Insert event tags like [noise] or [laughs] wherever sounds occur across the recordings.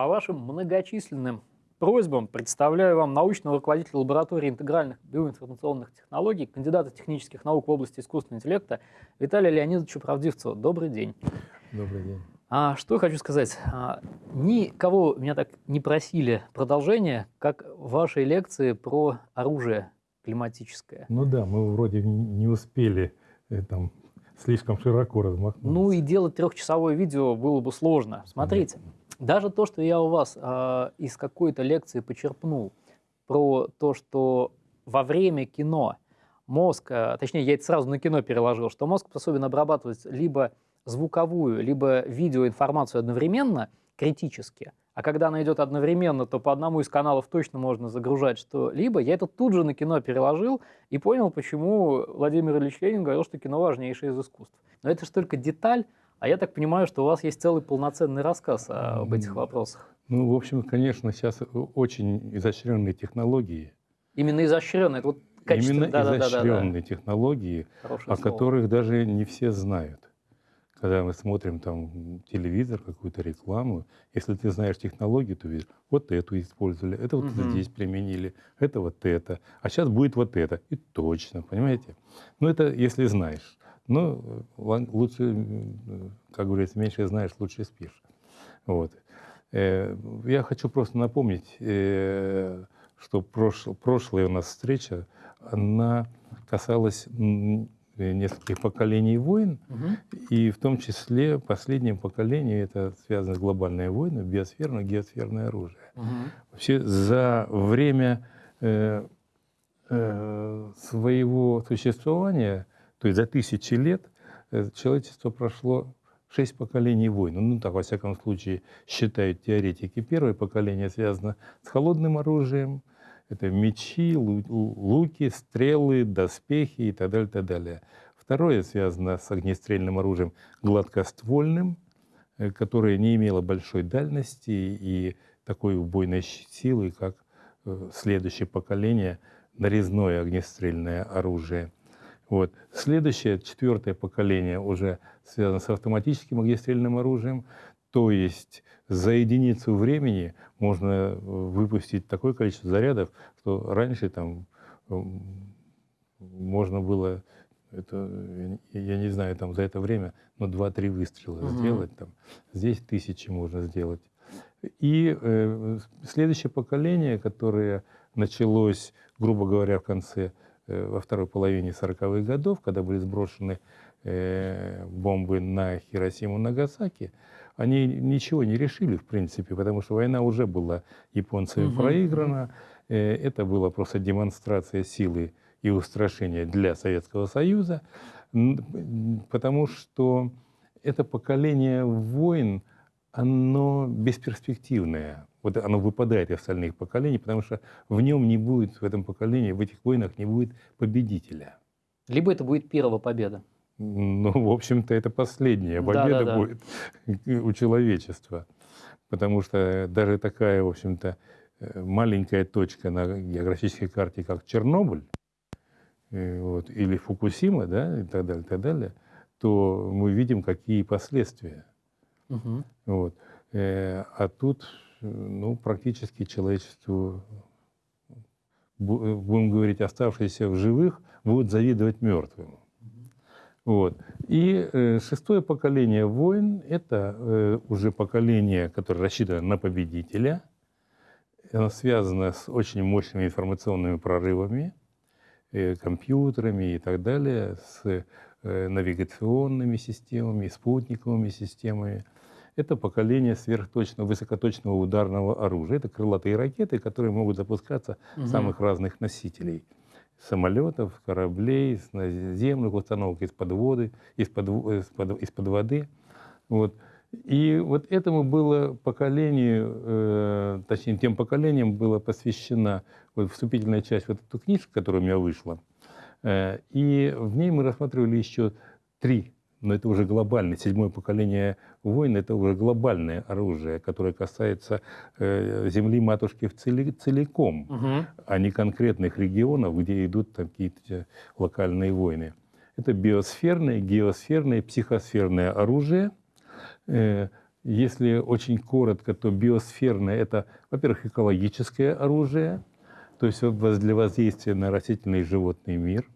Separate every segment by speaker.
Speaker 1: По вашим многочисленным просьбам представляю вам научного руководителя лаборатории интегральных биоинформационных технологий, кандидата технических наук в области искусственного интеллекта Виталия Леонидовича Правдивцева. Добрый день.
Speaker 2: Добрый день.
Speaker 1: А, что я хочу сказать. А, никого меня так не просили продолжение, как вашей лекции про оружие климатическое.
Speaker 2: Ну да, мы вроде не успели э, там слишком широко размахнуться.
Speaker 1: Ну и делать трехчасовое видео было бы сложно. Смотрите, даже то, что я у вас э, из какой-то лекции почерпнул про то, что во время кино мозг, э, точнее, я это сразу на кино переложил, что мозг способен обрабатывать либо звуковую, либо видеоинформацию одновременно, критически, а когда она идет одновременно, то по одному из каналов точно можно загружать что-либо. Я это тут же на кино переложил и понял, почему Владимир Ильич Ленин говорил, что кино важнейшее из искусств. Но это же только деталь, а я так понимаю, что у вас есть целый полноценный рассказ об этих вопросах.
Speaker 2: Ну, в общем, конечно, сейчас очень изощренные технологии.
Speaker 1: Именно изощренные, это вот
Speaker 2: качество. Именно да, изощренные да, да, да. технологии, Хорошее о слово. которых даже не все знают. Когда мы смотрим там телевизор, какую-то рекламу, если ты знаешь технологию, то видишь, вот эту использовали, это вот угу. здесь применили, это вот это, а сейчас будет вот это. И точно, понимаете? Ну, это если знаешь. Но э, лучше, как говорится, меньше знаешь, лучше спишь. Вот. Э, я хочу просто напомнить, э, что прошлая у нас встреча, она касалась нескольких поколений войн, угу. и в том числе последнее поколение, это связано с глобальной войной, биосферное, геосферное оружие. Угу. Вообще за время э, э, своего существования то есть за тысячи лет э, человечество прошло шесть поколений войн. Ну, так, во всяком случае, считают теоретики. Первое поколение связано с холодным оружием. Это мечи, луки, стрелы, доспехи и так далее, так далее. Второе связано с огнестрельным оружием гладкоствольным, э, которое не имело большой дальности и такой убойной силы, как э, следующее поколение нарезное огнестрельное оружие – вот. Следующее, четвертое поколение уже связано с автоматическим огнестрельным оружием, то есть за единицу времени можно э, выпустить такое количество зарядов, что раньше там можно было, это, я не знаю, там за это время, но ну, 2-3 выстрела угу. сделать. Там. Здесь тысячи можно сделать. И э, следующее поколение, которое началось, грубо говоря, в конце во второй половине 40-х годов, когда были сброшены э, бомбы на Хиросиму и Нагасаки, они ничего не решили, в принципе, потому что война уже была японцами угу. проиграна. Э, это была просто демонстрация силы и устрашения для Советского Союза, потому что это поколение войн, оно бесперспективное вот оно выпадает из остальных поколений, потому что в нем не будет, в этом поколении, в этих войнах не будет победителя.
Speaker 1: Либо это будет первая победа.
Speaker 2: Ну, в общем-то, это последняя победа да, да, да. будет [laughs] у человечества. Потому что даже такая, в общем-то, э, маленькая точка на географической карте, как Чернобыль, э, вот, или Фукусима, да, и так далее, и так далее, то мы видим, какие последствия. Угу. Вот. Э, а тут ну, практически человечеству, будем говорить, оставшиеся в живых, будут завидовать мертвым. Вот. И э, шестое поколение войн – это э, уже поколение, которое рассчитано на победителя. Оно связано с очень мощными информационными прорывами, э, компьютерами и так далее, с э, навигационными системами, спутниковыми системами – это поколение сверхточного, высокоточного ударного оружия. Это крылатые ракеты, которые могут запускаться угу. самых разных носителей. Самолетов, кораблей, наземных установок из-под воды, из-под, из-под, из-под воды. Вот. И вот этому было поколению, э, точнее, тем поколениям была посвящена вот вступительная часть вот эту книжку, которая у меня вышла. Э, и в ней мы рассматривали еще три но это уже глобальное. Седьмое поколение войн – это уже глобальное оружие, которое касается э, земли матушки в цели, целиком, угу. а не конкретных регионов, где идут какие-то локальные войны. Это биосферное, геосферное, психосферное оружие, э, если очень коротко, то биосферное – это, во-первых, экологическое оружие, то есть для воздействия на растительный и животный мир,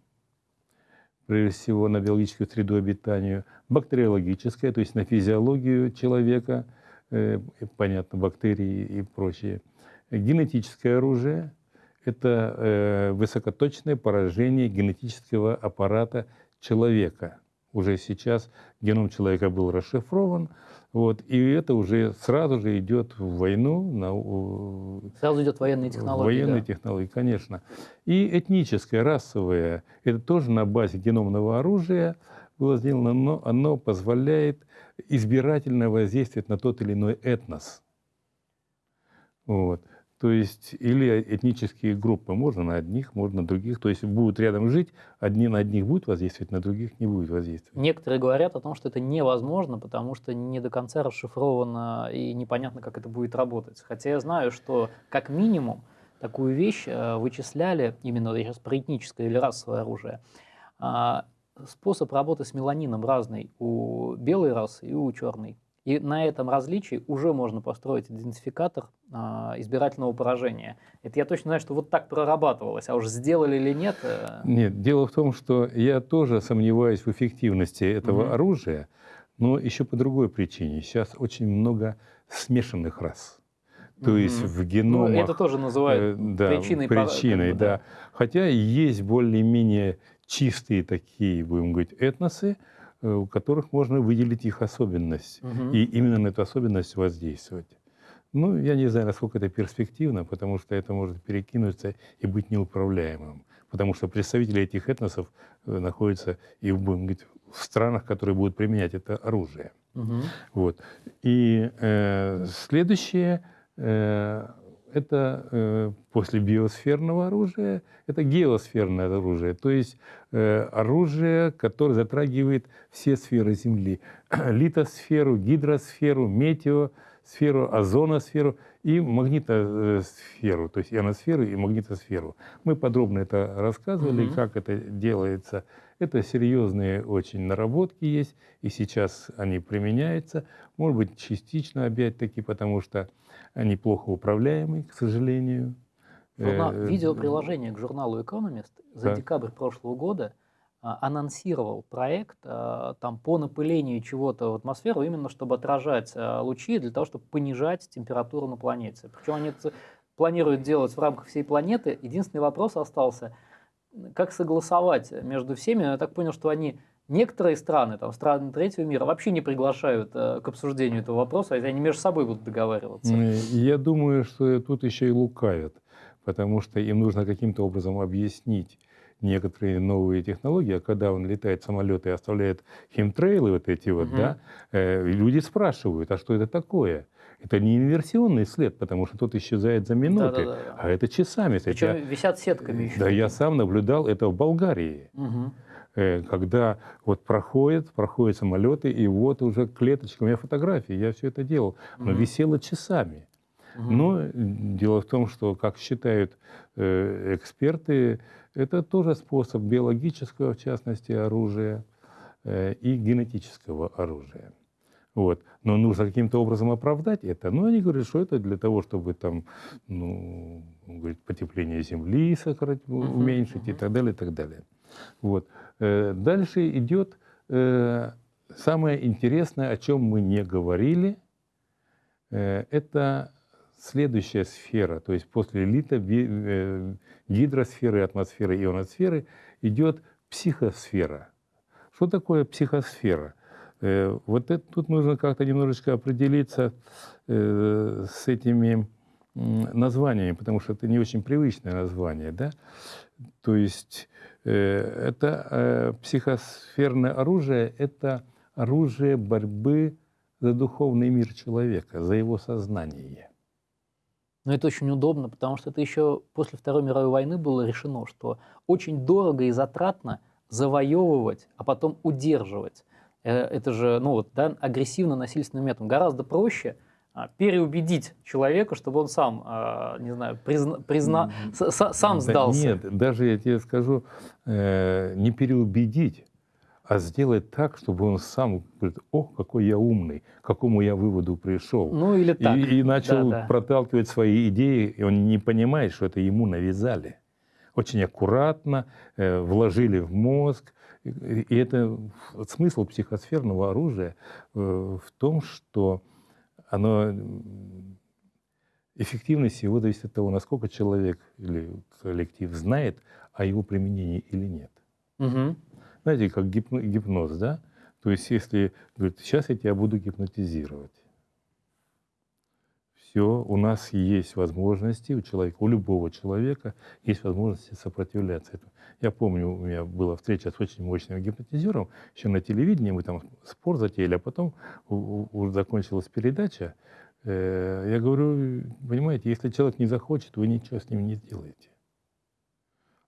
Speaker 2: прежде всего на биологическую среду обитания, бактериологическое, то есть на физиологию человека, э, понятно, бактерии и прочее. Генетическое оружие – это э, высокоточное поражение генетического аппарата человека. Уже сейчас геном человека был расшифрован, вот, и это уже сразу же идет в войну.
Speaker 1: На, сразу идет военные технологии.
Speaker 2: Военные да. технологии, конечно. И этническое, расовое, это тоже на базе геномного оружия было сделано, но оно позволяет избирательно воздействовать на тот или иной этнос. Вот. То есть, или этнические группы. Можно на одних, можно на других. То есть, будут рядом жить, одни на одних будут воздействовать, на других не будет воздействовать.
Speaker 1: Некоторые говорят о том, что это невозможно, потому что не до конца расшифровано и непонятно, как это будет работать. Хотя я знаю, что как минимум такую вещь э, вычисляли, именно сейчас про этническое или расовое оружие, а, способ работы с меланином разный у белой расы и у черной. И на этом различии уже можно построить идентификатор а, избирательного поражения. Это я точно знаю, что вот так прорабатывалось, а уж сделали или нет? Э...
Speaker 2: Нет, дело в том, что я тоже сомневаюсь в эффективности этого угу. оружия, но еще по другой причине. Сейчас очень много смешанных рас. То есть в геномах... Ну,
Speaker 1: это тоже называют э, да, причиной.
Speaker 2: Причиной, да. да. Хотя есть более-менее чистые такие, будем говорить, этносы, у которых можно выделить их особенность угу. и именно на эту особенность воздействовать. Ну, я не знаю, насколько это перспективно, потому что это может перекинуться и быть неуправляемым. Потому что представители этих этносов э, находятся и будем говорить, в странах, которые будут применять это оружие. Угу. Вот. И э, следующее э, это э, после биосферного оружия, это геосферное оружие, то есть э, оружие, которое затрагивает все сферы Земли. [clears throat] Литосферу, гидросферу, метеосферу, озоносферу и магнитосферу, то есть ионосферу и магнитосферу. Мы подробно это рассказывали, mm-hmm. как это делается. Это серьезные очень наработки есть, и сейчас они применяются. Может быть, частично опять-таки, потому что они плохо управляемы, к сожалению.
Speaker 1: Журнал, э, видеоприложение к журналу Economist за да. декабрь прошлого года а, анонсировал проект а, там, по напылению чего-то в атмосферу, именно чтобы отражать а, лучи, для того, чтобы понижать температуру на планете. Причем они это планируют делать в рамках всей планеты. Единственный вопрос остался, как согласовать между всеми. Я так понял, что они Некоторые страны, там, страны третьего мира, вообще не приглашают э, к обсуждению этого вопроса, а они между собой будут договариваться.
Speaker 2: Я думаю, что тут еще и лукавят, потому что им нужно каким-то образом объяснить некоторые новые технологии, а когда он летает в самолет и оставляет химтрейлы вот эти вот, угу. да, э, люди спрашивают, а что это такое? Это не инверсионный след, потому что тот исчезает за минуты, да, да, да. а это часами.
Speaker 1: Причем я, висят сетками еще.
Speaker 2: Да, я сам наблюдал это в Болгарии. Угу. Э, когда вот проходят, проходят самолеты, и вот уже клеточка, у меня фотографии, я все это делал, но угу. висело часами. Угу. Но дело в том, что, как считают э, эксперты, это тоже способ биологического, в частности, оружия э, и генетического оружия. Вот. Но нужно каким-то образом оправдать это. Но они говорят, что это для того, чтобы там, ну, говорит, потепление Земли сократить, уменьшить uh-huh, uh-huh. и так далее, и так далее. Вот. Э, дальше идет э, самое интересное, о чем мы не говорили. Э, это следующая сфера, то есть после лита, гидросферы, атмосферы, ионосферы идет психосфера. Что такое психосфера? Вот это, тут нужно как-то немножечко определиться с этими названиями, потому что это не очень привычное название. Да? То есть Э, это э, психосферное оружие, это оружие борьбы за духовный мир человека, за его сознание.
Speaker 1: Но это очень удобно, потому что это еще после Второй мировой войны было решено, что очень дорого и затратно завоевывать, а потом удерживать. Э, это же ну вот, да, агрессивно-насильственным методом. Гораздо проще – а, переубедить человека, чтобы он сам, а, не знаю, призна, призна, сам сдался.
Speaker 2: нет, даже я тебе скажу, э, не переубедить, а сделать так, чтобы он сам говорит, о, какой я умный, к какому я выводу пришел.
Speaker 1: Ну или так.
Speaker 2: И, и начал да, да. проталкивать свои идеи, и он не понимает, что это ему навязали. Очень аккуратно э, вложили в мозг. И, это смысл психосферного оружия э, в том, что оно эффективность его зависит от того, насколько человек или коллектив знает о его применении или нет. Угу знаете, как гипноз, да? То есть если, говорит, сейчас я тебя буду гипнотизировать. Все, у нас есть возможности, у человека, у любого человека есть возможности сопротивляться этому. Я помню, у меня была встреча с очень мощным гипнотизером, еще на телевидении мы там спор затеяли, а потом уже закончилась передача. Э, я говорю, понимаете, если человек не захочет, вы ничего с ним не сделаете.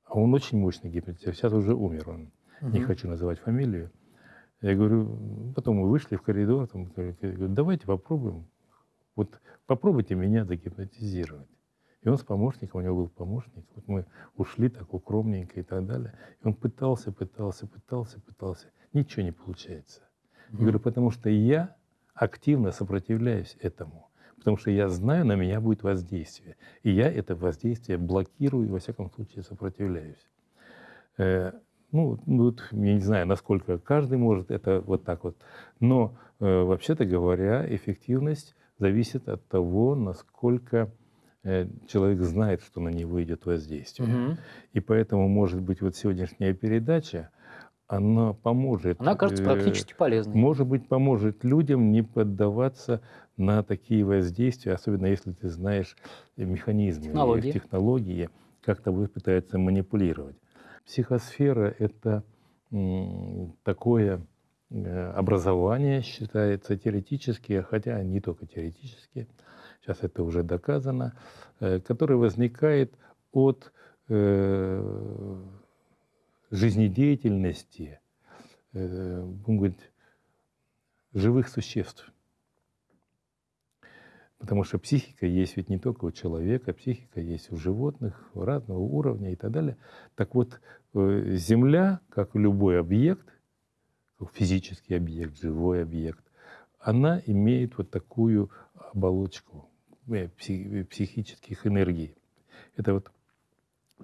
Speaker 2: А он очень мощный гипнотизер, сейчас уже умер он угу. не хочу называть фамилию. Я говорю, потом мы вышли в коридор, там, говорю, давайте попробуем, вот попробуйте меня загипнотизировать. И он с помощником, у него был помощник, вот мы ушли так укромненько и так далее. И он пытался, пытался, пытался, пытался. Ничего не получается. Я говорю, потому что я активно сопротивляюсь этому. Потому что я знаю, на меня будет воздействие. И я это воздействие блокирую и, во всяком случае, сопротивляюсь. Э, ну, вот, я не знаю, насколько каждый может это вот так вот. Но э, вообще-то говоря, эффективность зависит от того, насколько э, человек знает, что на него идет воздействие. Угу. И поэтому, может быть, вот сегодняшняя передача, она поможет.
Speaker 1: Она кажется э, практически полезной.
Speaker 2: Может быть, поможет людям не поддаваться на такие воздействия, особенно если ты знаешь механизмы, технологии, технологии как тобой пытаются манипулировать. Психосфера — это такое образование, считается теоретически, хотя не только теоретически, сейчас это уже доказано, э, которое возникает от э, жизнедеятельности, будем говорить, живых существ. Потому что психика есть ведь не только у человека, психика есть у животных разного уровня и так далее. Так вот, э, Земля, как любой объект, физический объект, живой объект, она имеет вот такую оболочку э, психических энергий. Это вот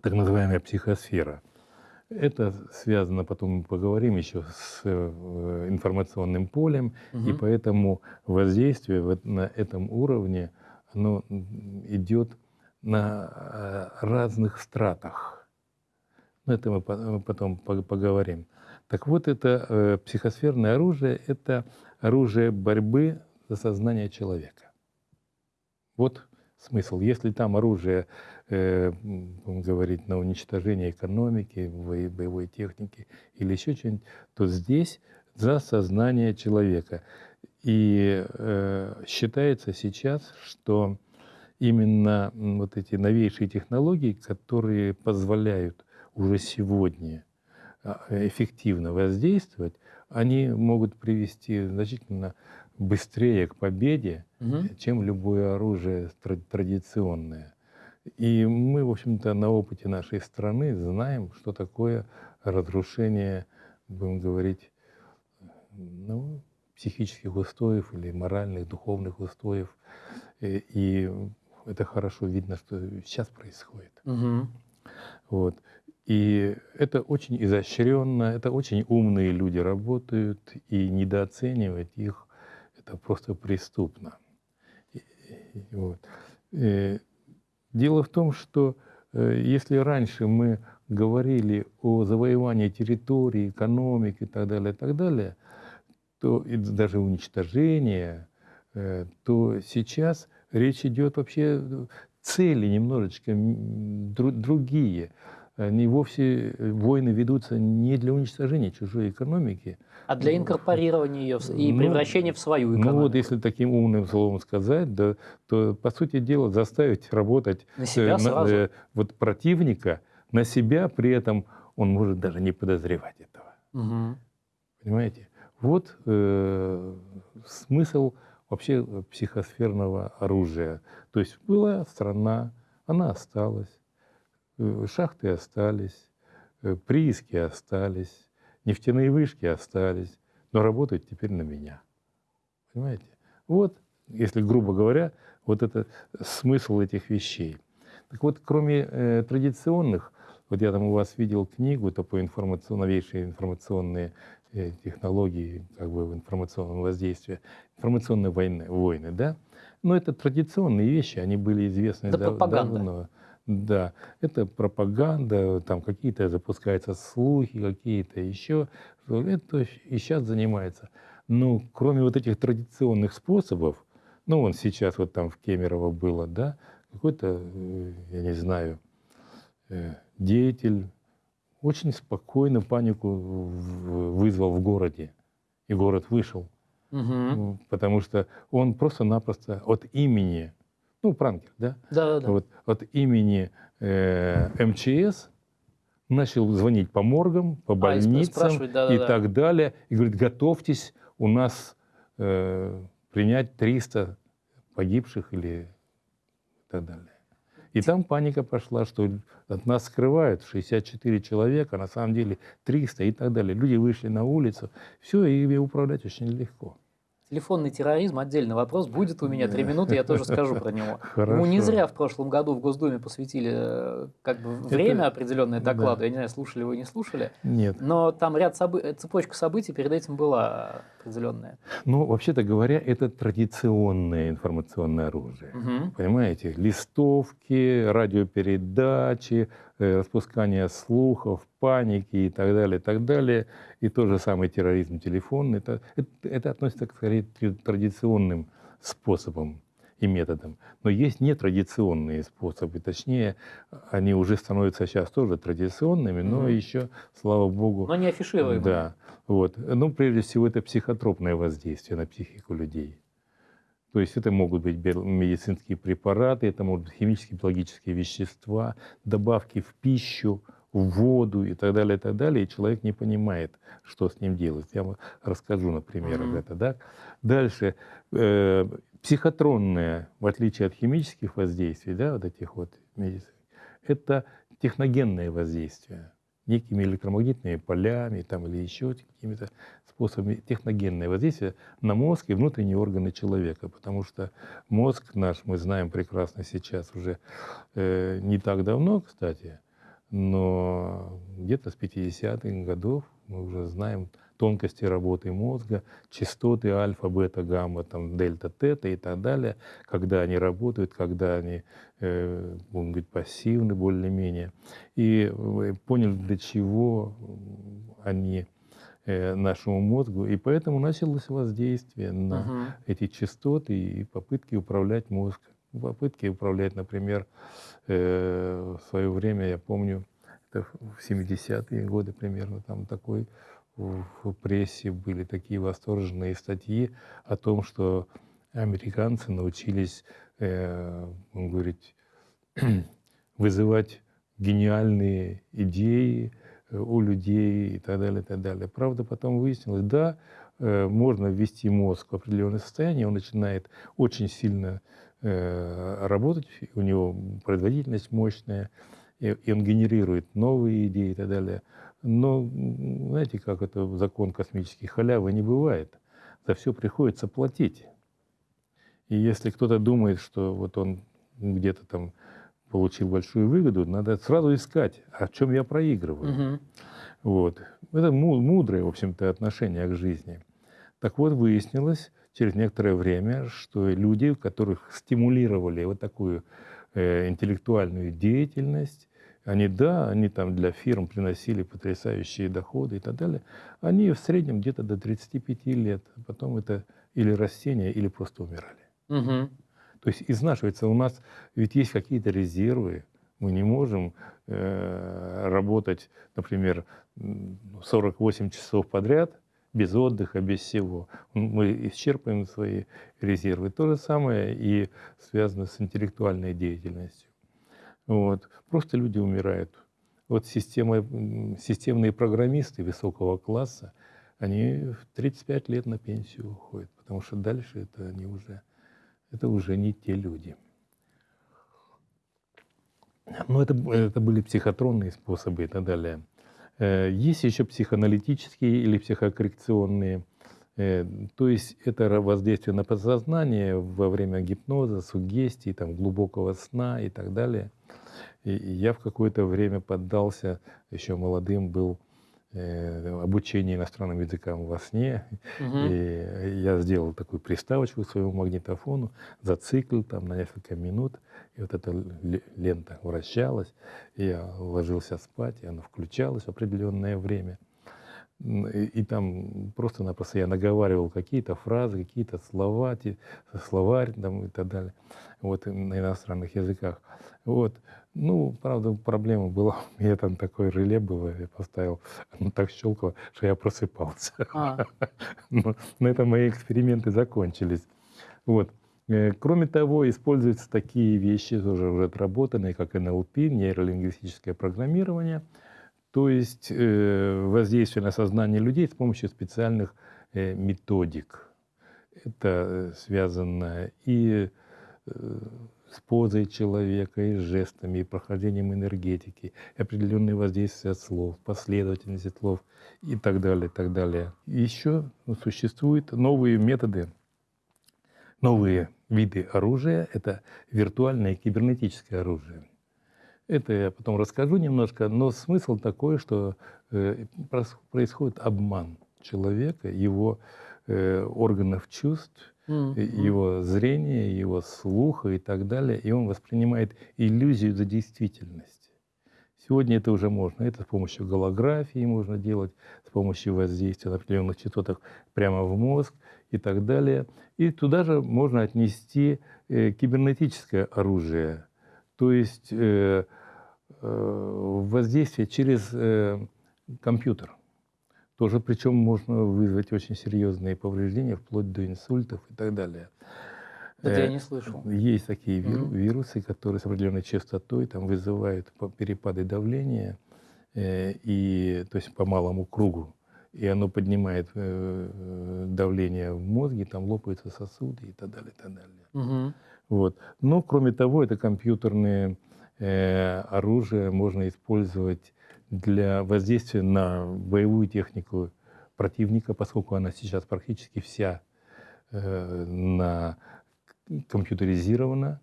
Speaker 2: так называемая психосфера – это связано, потом мы поговорим еще с э, информационным полем, угу. и поэтому воздействие на этом уровне, оно идет на э, разных стратах. Но это мы потом поговорим. Так вот, это э, психосферное оружие – это оружие борьбы за сознание человека. Вот смысл. Если там оружие э, говорить на уничтожение экономики, боевой техники или еще что-нибудь, то здесь за сознание человека. И э, считается сейчас, что именно вот эти новейшие технологии, которые позволяют уже сегодня эффективно воздействовать, они могут привести значительно быстрее к победе, угу. чем любое оружие традиционное. И мы, в общем-то, на опыте нашей страны знаем, что такое разрушение, будем говорить, ну, психических устоев или моральных, духовных устоев. И, и это хорошо видно, что сейчас происходит. Угу. Вот. И это очень изощренно, это очень умные люди работают, и недооценивать их это просто преступно. Вот. Э, дело в том, что э, если раньше мы говорили о завоевании территории, экономики и так далее, и так далее, то и даже уничтожение, э, то сейчас речь идет вообще цели немножечко другие. Они вовсе, войны ведутся не для уничтожения чужой экономики,
Speaker 1: а для инкорпорирования ее и ну, превращения в свою экономику.
Speaker 2: Ну вот, если таким умным словом сказать, да, то, по сути дела, заставить работать
Speaker 1: на себя э, сразу. э,
Speaker 2: вот противника на себя, при этом он может даже не подозревать этого. Угу. Понимаете? Вот э, смысл вообще психосферного оружия. То есть была страна, она осталась, э, шахты остались, э, прииски остались, Нефтяные вышки остались, но работают теперь на меня. Понимаете? Вот, если грубо говоря, вот это смысл этих вещей. Так вот, кроме э, традиционных, вот я там у вас видел книгу, это по информацион, новейшие информационные э, технологии, как бы информационного воздействия, информационные войны, войны, да? Но это традиционные вещи, они были известны это дав- пропаганда. давно. Да, это пропаганда, там какие-то запускаются слухи, какие-то еще. Это и сейчас занимается. Но кроме вот этих традиционных способов, ну, вон сейчас вот там в Кемерово было, да, какой-то, э, я не знаю, э, деятель очень спокойно панику вызвал в городе. И город вышел. Угу. Потому что он просто-напросто от имени, ну, пранкер, да?
Speaker 1: Да, да, да.
Speaker 2: Вот от имени э, МЧС начал звонить по моргам, по а, больницам а, да, да, и да. так далее. И говорит, готовьтесь, у нас э, принять 300 погибших или так далее. И там паника пошла, что от нас скрывают 64 человека, на самом деле 300 и так далее. Люди вышли на улицу, все, и управлять очень легко.
Speaker 1: Телефонный терроризм – отдельный вопрос. Будет у меня три минуты, я тоже скажу про него. [laughs] Хорошо. Ему не зря в прошлом году в Госдуме посвятили э, как бы время Это... определенное докладу. Да. Я не знаю, слушали вы, не слушали.
Speaker 2: Нет.
Speaker 1: Но там ряд событий, цепочка событий перед этим была определенная.
Speaker 2: Ну, вообще-то говоря, это традиционное информационное оружие. Угу. Понимаете? Листовки, радиопередачи, э, распускание слухов, паники и так далее, и так далее. И тот же самый терроризм телефонный. Это, это, это относится к скорее традиционным способам и методам. Но есть нетрадиционные способы, точнее, они уже становятся сейчас тоже традиционными, но mm-hmm. еще, слава богу...
Speaker 1: Но не афишируемые.
Speaker 2: Да. Вот. Ну, прежде всего, это психотропное воздействие на психику людей. То есть это могут быть медицинские препараты, это могут быть химические, биологические вещества, добавки в пищу, в воду и так далее, и так далее, и человек не понимает, что с ним делать. Я вам расскажу на примерах mm-hmm. это. Да? Дальше. Э, психотронное, в отличие от химических воздействий, да, вот этих вот медицин, это техногенное воздействие некими электромагнитными полями там, или еще какими-то способами техногенное воздействие на мозг и внутренние органы человека. Потому что мозг наш, мы знаем прекрасно сейчас уже э, не так давно, кстати, но где-то с 50-х годов мы уже знаем тонкости работы мозга, частоты альфа, бета, гамма, там, дельта, тета и так далее, когда они работают, когда они э, могут быть пассивны более-менее. И поняли, для чего они нашему мозгу, и поэтому началось воздействие на uh-huh. эти частоты и попытки управлять мозгом попытки управлять, например, э, в свое время, я помню, это в 70-е годы примерно, там такой в прессе были такие восторженные статьи о том, что американцы научились, э, он говорит, [clears throat] вызывать гениальные идеи э, у людей и так далее, и так далее. Правда, потом выяснилось, да, э, можно ввести мозг в определенное состояние, он начинает очень сильно Э, работать, у него производительность мощная, и он генерирует новые идеи и так далее. Но знаете, как это закон космический, халявы не бывает. За все приходится платить. И если кто-то думает, что вот он где-то там получил большую выгоду, надо сразу искать, в чем я проигрываю. Угу. Вот. Это мудрое, в общем-то, отношение к жизни. Так вот, выяснилось, через некоторое время, что люди, которых стимулировали вот такую э, интеллектуальную деятельность, они, да, они там для фирм приносили потрясающие доходы и так далее, они в среднем где-то до 35 лет, а потом это или растения, или просто умирали. Угу. То есть изнашивается у нас, ведь есть какие-то резервы, мы не можем э, работать, например, 48 часов подряд, без отдыха, без всего. Мы исчерпываем свои резервы. То же самое и связано с интеллектуальной деятельностью. Вот. Просто люди умирают. Вот система, системные программисты высокого класса, они в 35 лет на пенсию уходят, потому что дальше это они уже, это уже не те люди. Но это, это были психотронные способы и так далее. Есть еще психоаналитические или психокоррекционные. То есть это воздействие на подсознание во время гипноза, сугестии, там, глубокого сна и так далее. И я в какое-то время поддался, еще молодым был, Э, обучение иностранным языкам во сне. Угу. И я сделал такую приставочку к своему магнитофону, зациклил там на несколько минут, и вот эта лента вращалась, и я ложился спать, и она включалась в определенное время. И, и там просто-напросто я наговаривал какие-то фразы, какие-то слова, словарь там, и так далее, вот на иностранных языках. Вот. Ну, правда, проблема была, [laughs] у меня там такое реле было, я поставил, оно так щелкало, что я просыпался. А. [laughs] Но на этом мои эксперименты закончились. Вот. Э, кроме того, используются такие вещи, тоже уже отработанные, как НЛП, нейролингвистическое программирование, то есть э, воздействие на сознание людей с помощью специальных э, методик. Это связано и с позой человека, и жестами, и прохождением энергетики, и определенные воздействия слов, последовательности слов и так далее, и так далее. Еще существуют новые методы, новые виды оружия. Это виртуальное кибернетическое оружие. Это я потом расскажу немножко, но смысл такой, что э, происходит обман человека, его э, органов чувств, mm-hmm. его зрения, его слуха и так далее, и он воспринимает иллюзию за действительность. Сегодня это уже можно. Это с помощью голографии можно делать, с помощью воздействия на определенных частотах прямо в мозг и так далее. И туда же можно отнести э, кибернетическое оружие, то есть э, э, воздействие через э, компьютер тоже причем можно вызвать очень серьезные повреждения, вплоть до инсультов и так далее.
Speaker 1: Это я э, не слышал.
Speaker 2: Есть такие mm-hmm. вирусы, которые с определенной частотой там, вызывают перепады давления, э, и, то есть по малому кругу. И оно поднимает э, давление в мозге, там лопаются сосуды и так далее, и так далее. Mm-hmm. Вот. Но, кроме того, это компьютерное э, оружие можно использовать для воздействия на боевую технику противника, поскольку она сейчас практически вся э, на компьютеризирована,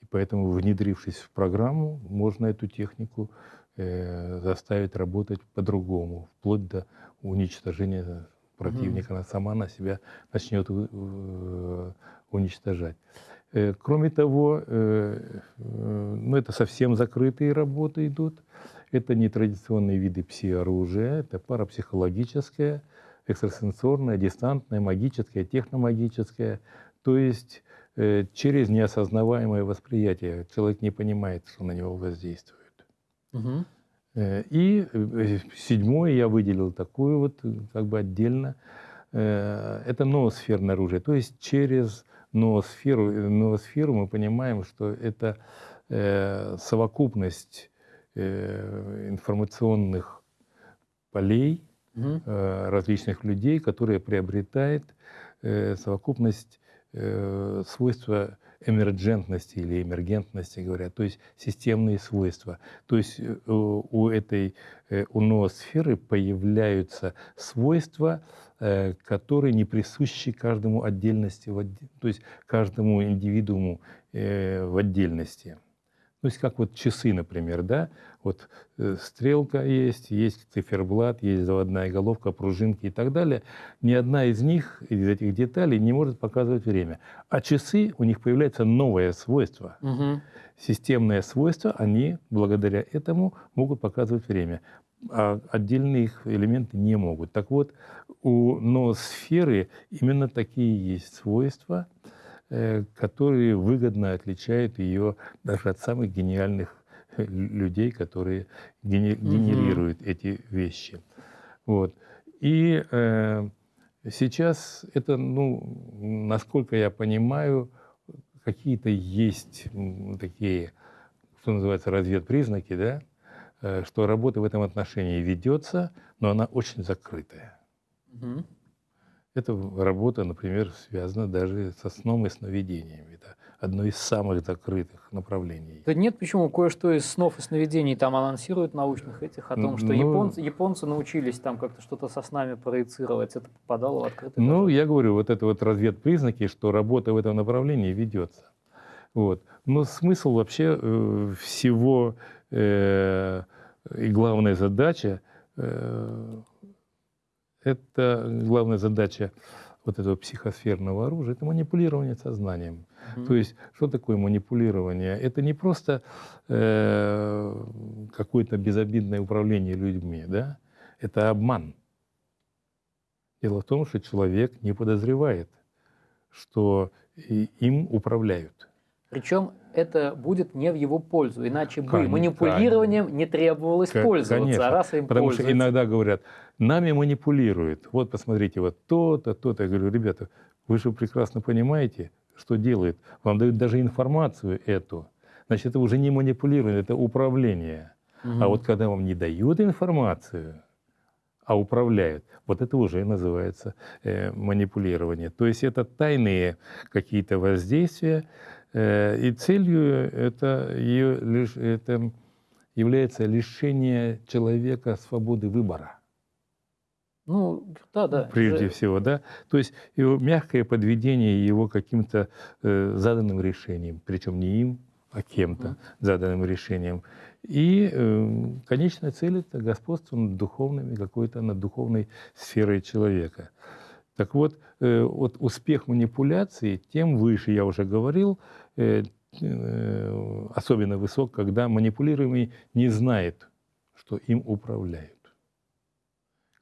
Speaker 2: и поэтому, внедрившись в программу, можно эту технику э, заставить работать по-другому, вплоть до уничтожения противника. Она сама на себя начнет э, уничтожать. Э, кроме того, э, э, ну, это совсем закрытые работы идут. Это нетрадиционные виды пси-оружия, это парапсихологическое, экстрасенсорное, дистантное, магическое, техномагическое. То есть э, через неосознаваемое восприятие человек не понимает, что на него воздействует. Угу. Э, и э, седьмое я выделил такую вот как бы отдельно. Э, это ноосферное оружие. То есть через ноосферу, ноосферу мы понимаем, что это э, совокупность Э, информационных полей угу. различных людей, которые приобретает э, совокупность свойства эмерджентности или эмергентности, говорят, то есть системные свойства. То есть у этой у ноосферы появляются свойства, которые не присущи каждому отдельности, то есть каждому индивидууму в отдельности. То есть как вот часы, например, да, вот э, стрелка есть, есть циферблат, есть заводная головка, пружинки и так далее. Ни одна из них, из этих деталей, не может показывать время. А часы, у них появляется новое свойство. Угу. Системное свойство, они благодаря этому могут показывать время. А отдельные их элементы не могут. Так вот, у ноосферы именно такие есть свойства – которые выгодно отличают ее даже от самых гениальных э, людей, которые генерируют угу. эти вещи. Вот. И э, сейчас это, ну, насколько я понимаю, какие-то есть такие, что называется, разведпризнаки, да, э, что работа в этом отношении ведется, но она очень закрытая. Угу. Эта работа, например, связана даже со сном и сновидениями. Это одно из самых закрытых направлений.
Speaker 1: Да нет, почему? Кое-что из снов и сновидений там анонсируют научных этих, о том, что ну, японцы, японцы научились там как-то что-то со снами проецировать. Это попадало в открытый
Speaker 2: Ну, я говорю, вот это вот разведпризнаки, что работа в этом направлении ведется. Вот. Но смысл вообще э, всего э, и главная задача э, это главная задача вот этого психосферного оружия, это манипулирование сознанием. Mm-hmm. То есть, что такое манипулирование? Это не просто э, какое-то безобидное управление людьми, да? Это обман. Дело в том, что человек не подозревает, что им управляют.
Speaker 1: Причем это будет не в его пользу, иначе бы конечно, манипулированием не требовалось конечно, пользоваться, а раз им
Speaker 2: Потому что иногда говорят, нами манипулируют. Вот посмотрите, вот то-то, то-то. Я говорю, ребята, вы же прекрасно понимаете, что делает. Вам дают даже информацию эту. Значит, это уже не манипулирование, это управление. Угу. А вот когда вам не дают информацию, а управляют, вот это уже называется э, манипулирование. То есть это тайные какие-то воздействия, и целью это, это является лишение человека свободы выбора.
Speaker 1: Ну, да, да.
Speaker 2: Прежде же... всего, да. То есть его мягкое подведение его каким-то э, заданным решением, причем не им, а кем-то mm. заданным решением. И э, конечная цель это господство над духовными, какой-то над духовной сферой человека. Так вот, э, вот успех манипуляции, тем выше, я уже говорил, э, э, особенно высок, когда манипулируемый не знает, что им управляют.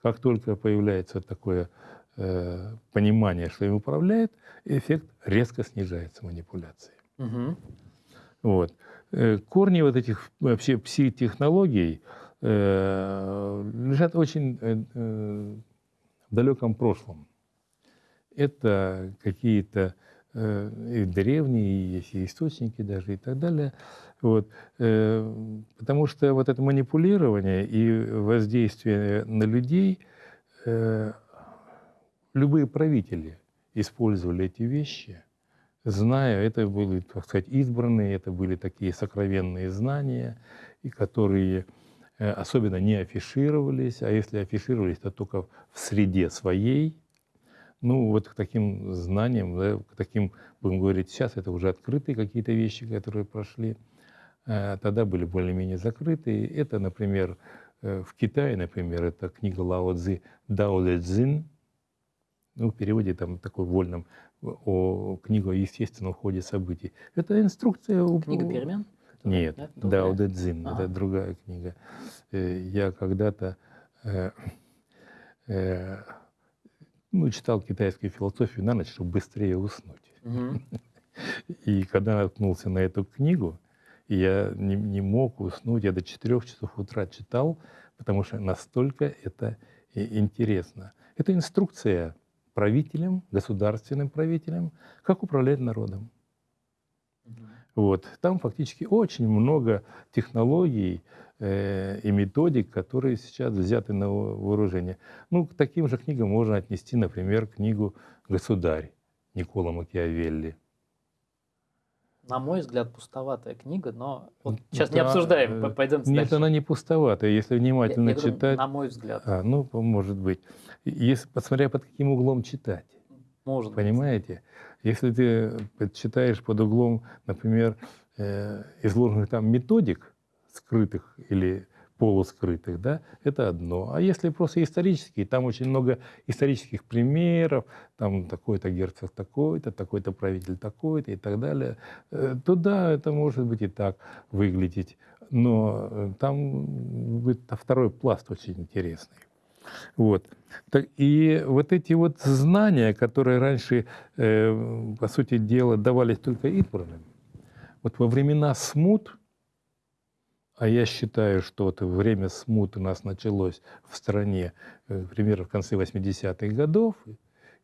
Speaker 2: Как только появляется такое понимание, что им управляет, эффект резко снижается манипуляции. Угу. Вот. Корни вот этих вообще пси-технологий лежат очень в далеком прошлом это какие-то э, и древние, есть и источники даже и так далее. Вот. Э, потому что вот это манипулирование и воздействие на людей, э, любые правители использовали эти вещи, зная, это были, так сказать, избранные, это были такие сокровенные знания, и которые особенно не афишировались, а если афишировались, то только в среде своей, ну, вот к таким знаниям, да, к таким, будем говорить, сейчас это уже открытые какие-то вещи, которые прошли, э, тогда были более-менее закрытые. Это, например, э, в Китае, например, это книга Лао Цзи Дао Ле Цзин, ну, в переводе там такой вольном, о книгу о естественном ходе событий. Это инструкция...
Speaker 1: Книга перемен?
Speaker 2: Нет, да? Дао Де Цзин, ага. это другая книга. Э, я когда-то ну, читал китайскую философию на ночь, чтобы быстрее уснуть. [laughs] И когда наткнулся на эту книгу, я не, не мог уснуть, я до 4 часов утра читал, потому что настолько это интересно. Это инструкция правителям, государственным правителям, как управлять народом. Вот. Там фактически очень много технологий, и методик, которые сейчас взяты на вооружение. Ну, к таким же книгам можно отнести, например, книгу «Государь» Никола Макиавелли.
Speaker 1: На мой взгляд, пустоватая книга, но вот сейчас да, не обсуждаем, э, пойдем
Speaker 2: Нет, дальше. она не пустоватая, если внимательно я, я читать. Говорю,
Speaker 1: на мой взгляд.
Speaker 2: А, ну, может быть. Если, посмотря под каким углом читать.
Speaker 1: Может
Speaker 2: Понимаете? Быть. Если ты читаешь под углом, например, э, изложенных там методик, скрытых или полускрытых, да, это одно. А если просто исторические, там очень много исторических примеров, там такой-то герцог такой-то, такой-то правитель такой-то и так далее, э, то да, это может быть и так выглядеть. Но э, там будет второй пласт очень интересный. Вот. И вот эти вот знания, которые раньше, э, по сути дела, давались только избранным, вот во времена смут, а я считаю, что вот время смуты у нас началось в стране э, примерно в конце 80-х годов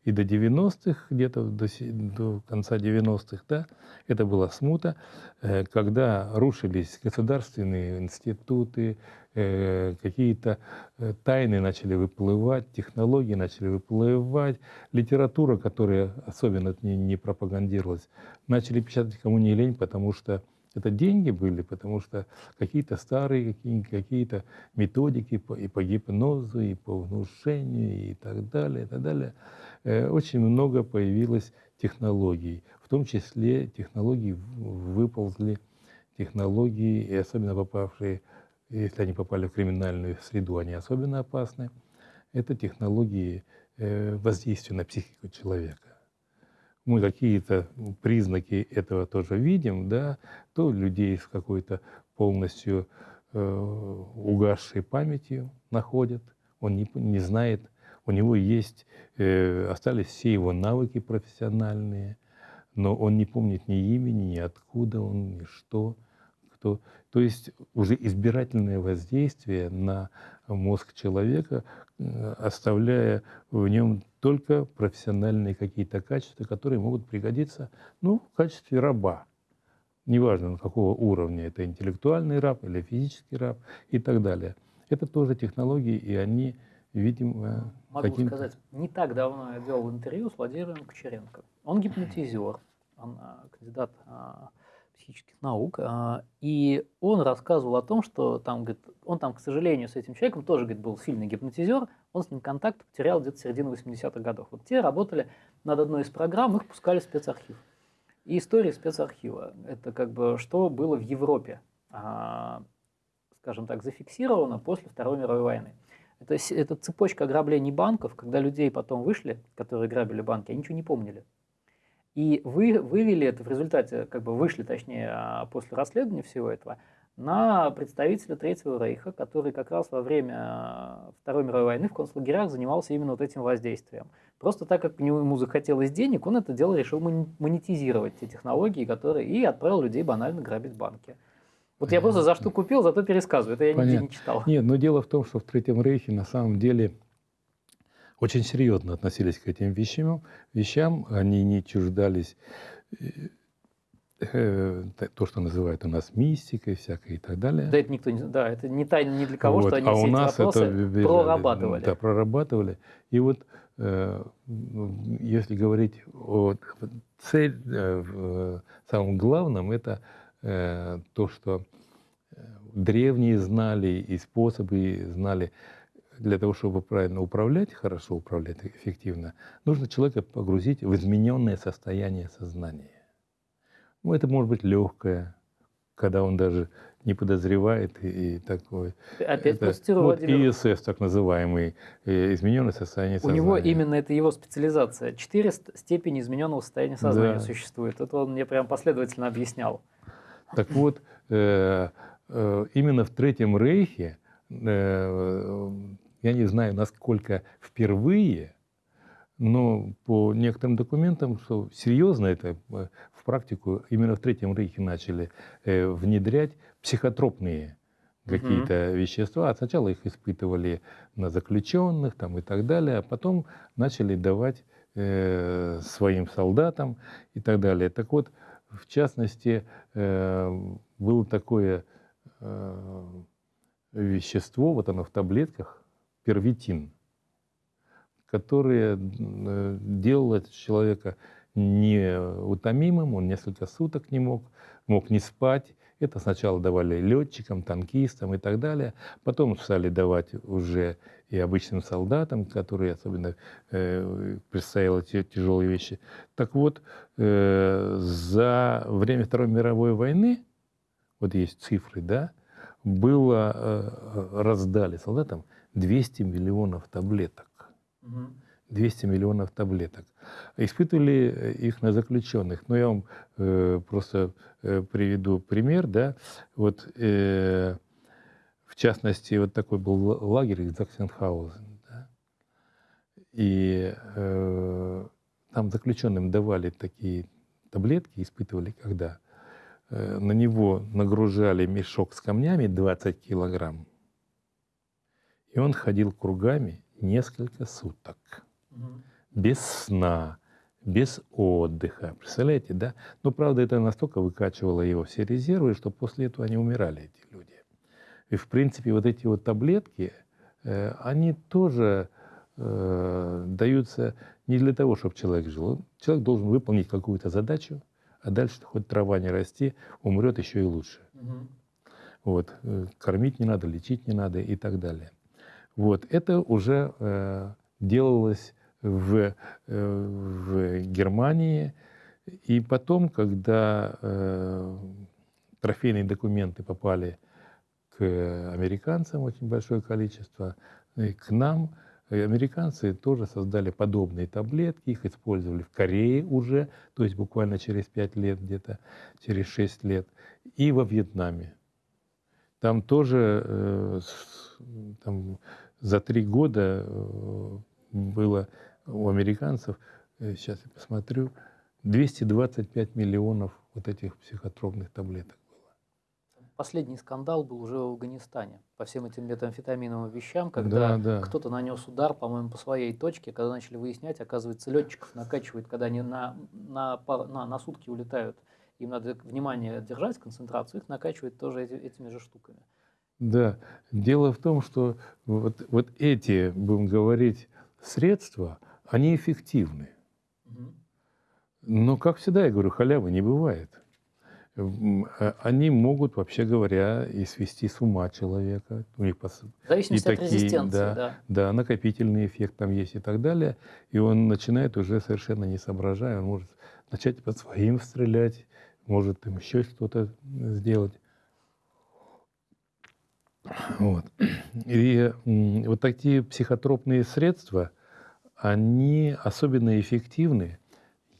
Speaker 2: и до 90-х, где-то до, до конца 90-х, да, это была смута, э, когда рушились государственные институты, э, какие-то тайны начали выплывать, технологии начали выплывать, литература, которая особенно не, не пропагандировалась, начали печатать кому не лень, потому что это деньги были, потому что какие-то старые какие-то методики по, и по гипнозу, и по внушению, и так далее, и так далее. Э, очень много появилось технологий, в том числе технологии выползли, технологии, и особенно попавшие, если они попали в криминальную среду, они особенно опасны. Это технологии э, воздействия на психику человека мы какие-то признаки этого тоже видим, да, то людей с какой-то полностью э, угасшей памятью находят, он не, не знает, у него есть, э, остались все его навыки профессиональные, но он не помнит ни имени, ни откуда он, ни что, кто. То есть уже избирательное воздействие на мозг человека, э, оставляя в нем только профессиональные какие-то качества, которые могут пригодиться ну, в качестве раба. Неважно, на какого уровня, это интеллектуальный раб или физический раб и так далее. Это тоже технологии, и они, видимо,
Speaker 1: Могу каким сказать, не так давно я делал интервью с Владимиром Кучеренко. Он гипнотизер, он а, кандидат а, психических наук, а, и он рассказывал о том, что там, говорит, он там, к сожалению, с этим человеком тоже, говорит, был сильный гипнотизер, он с ним контакт потерял где-то в середине 80-х годов. Вот те работали над одной из программ, их пускали в спецархив. И история спецархива – это как бы что было в Европе, а, скажем так, зафиксировано после Второй мировой войны. Это, это цепочка ограблений банков, когда людей потом вышли, которые грабили банки, они ничего не помнили. И вы вывели это в результате, как бы вышли, точнее, а, после расследования всего этого, на представителя Третьего Рейха, который как раз во время Второй мировой войны в концлагерях занимался именно вот этим воздействием. Просто так как ему захотелось денег, он это дело решил монетизировать, те технологии, которые, и отправил людей банально грабить банки. Вот я просто за что купил, зато пересказываю, это я Понятно. нигде не читал.
Speaker 2: Нет, но дело в том, что в Третьем Рейхе на самом деле очень серьезно относились к этим вещам. вещам. Они не чуждались э, э, то, что называют у нас мистикой всякой и так далее.
Speaker 1: Да, это никто не, да, это не тайна ни для кого, вот. что они а все у нас эти это прорабатывали.
Speaker 2: Да, прорабатывали. И вот э, если говорить о цель, э, самом главном, это э, то, что древние знали и способы знали для того, чтобы правильно управлять, хорошо управлять эффективно, нужно человека погрузить в измененное состояние сознания. Ну, это может быть легкое, когда он даже не подозревает и, и такое.
Speaker 1: Опять это,
Speaker 2: вот ИСС, так называемый, измененное состояние сознания.
Speaker 1: У него именно это его специализация. Четыре степени измененного состояния сознания да. существует. Это он мне прям последовательно объяснял.
Speaker 2: Так вот, э, э, именно в Третьем Рейхе э, я не знаю, насколько впервые, но по некоторым документам, что серьезно это э, в практику именно в Третьем Рейхе начали э, внедрять психотропные какие-то mm вещества. А сначала их испытывали на заключенных там, и так далее, а потом начали давать э, своим солдатам и так далее. Так вот, в частности, э, было такое э, вещество, вот оно в таблетках, первитин, которое э, делало человека неутомимым, он несколько суток не мог, мог не спать. Это сначала давали летчикам, танкистам и так далее. Потом стали давать уже и обычным солдатам, которые особенно э, предстояло тяжелые вещи. Так вот, э, за время Второй мировой войны, вот есть цифры, да, было, э, раздали солдатам 200 миллионов таблеток. 200 миллионов таблеток. Испытывали э, их на заключенных. Но я вам э, просто э, приведу пример. Да? Вот, э, в частности, вот такой был лагерь Заксенхаузен. Да? И э, там заключенным давали такие таблетки, испытывали когда. Э, на него нагружали мешок с камнями 20 килограмм и он ходил кругами несколько суток. Угу. Без сна, без отдыха. Представляете, да? Но, правда, это настолько выкачивало его все резервы, что после этого они умирали, эти люди. И, в принципе, вот эти вот таблетки, э, они тоже э, даются не для того, чтобы человек жил. Человек должен выполнить какую-то задачу, а дальше хоть трава не расти, умрет еще и лучше. Угу. Вот. Э, кормить не надо, лечить не надо и так далее. Вот. Это уже э, делалось в, э, в Германии. И потом, когда э, трофейные документы попали к американцам, очень большое количество, и к нам, и американцы тоже создали подобные таблетки, их использовали в Корее уже, то есть буквально через 5 лет где-то, через 6 лет, и во Вьетнаме. Там тоже э, там, за три года э, было у американцев, э, сейчас я посмотрю, 225 миллионов вот этих психотропных таблеток было.
Speaker 1: Последний скандал был уже в Афганистане по всем этим метамфетаминовым вещам, когда да, да. кто-то нанес удар, по-моему, по своей точке, когда начали выяснять, оказывается, летчиков накачивают, когда они на, на, на, на сутки улетают, им надо внимание держать, концентрацию, их накачивают тоже эти, этими же штуками.
Speaker 2: Да, дело в том, что вот, вот эти, будем говорить, средства, они эффективны. Но, как всегда, я говорю, халявы не бывает. А, они могут, вообще говоря, и свести с ума человека.
Speaker 1: У них пос... В зависимости и от такие, резистенции, да, да.
Speaker 2: Да, накопительный эффект там есть и так далее. И он начинает уже совершенно не соображая, он может начать по своим стрелять, может там еще что-то сделать. Вот. И вот такие психотропные средства, они особенно эффективны,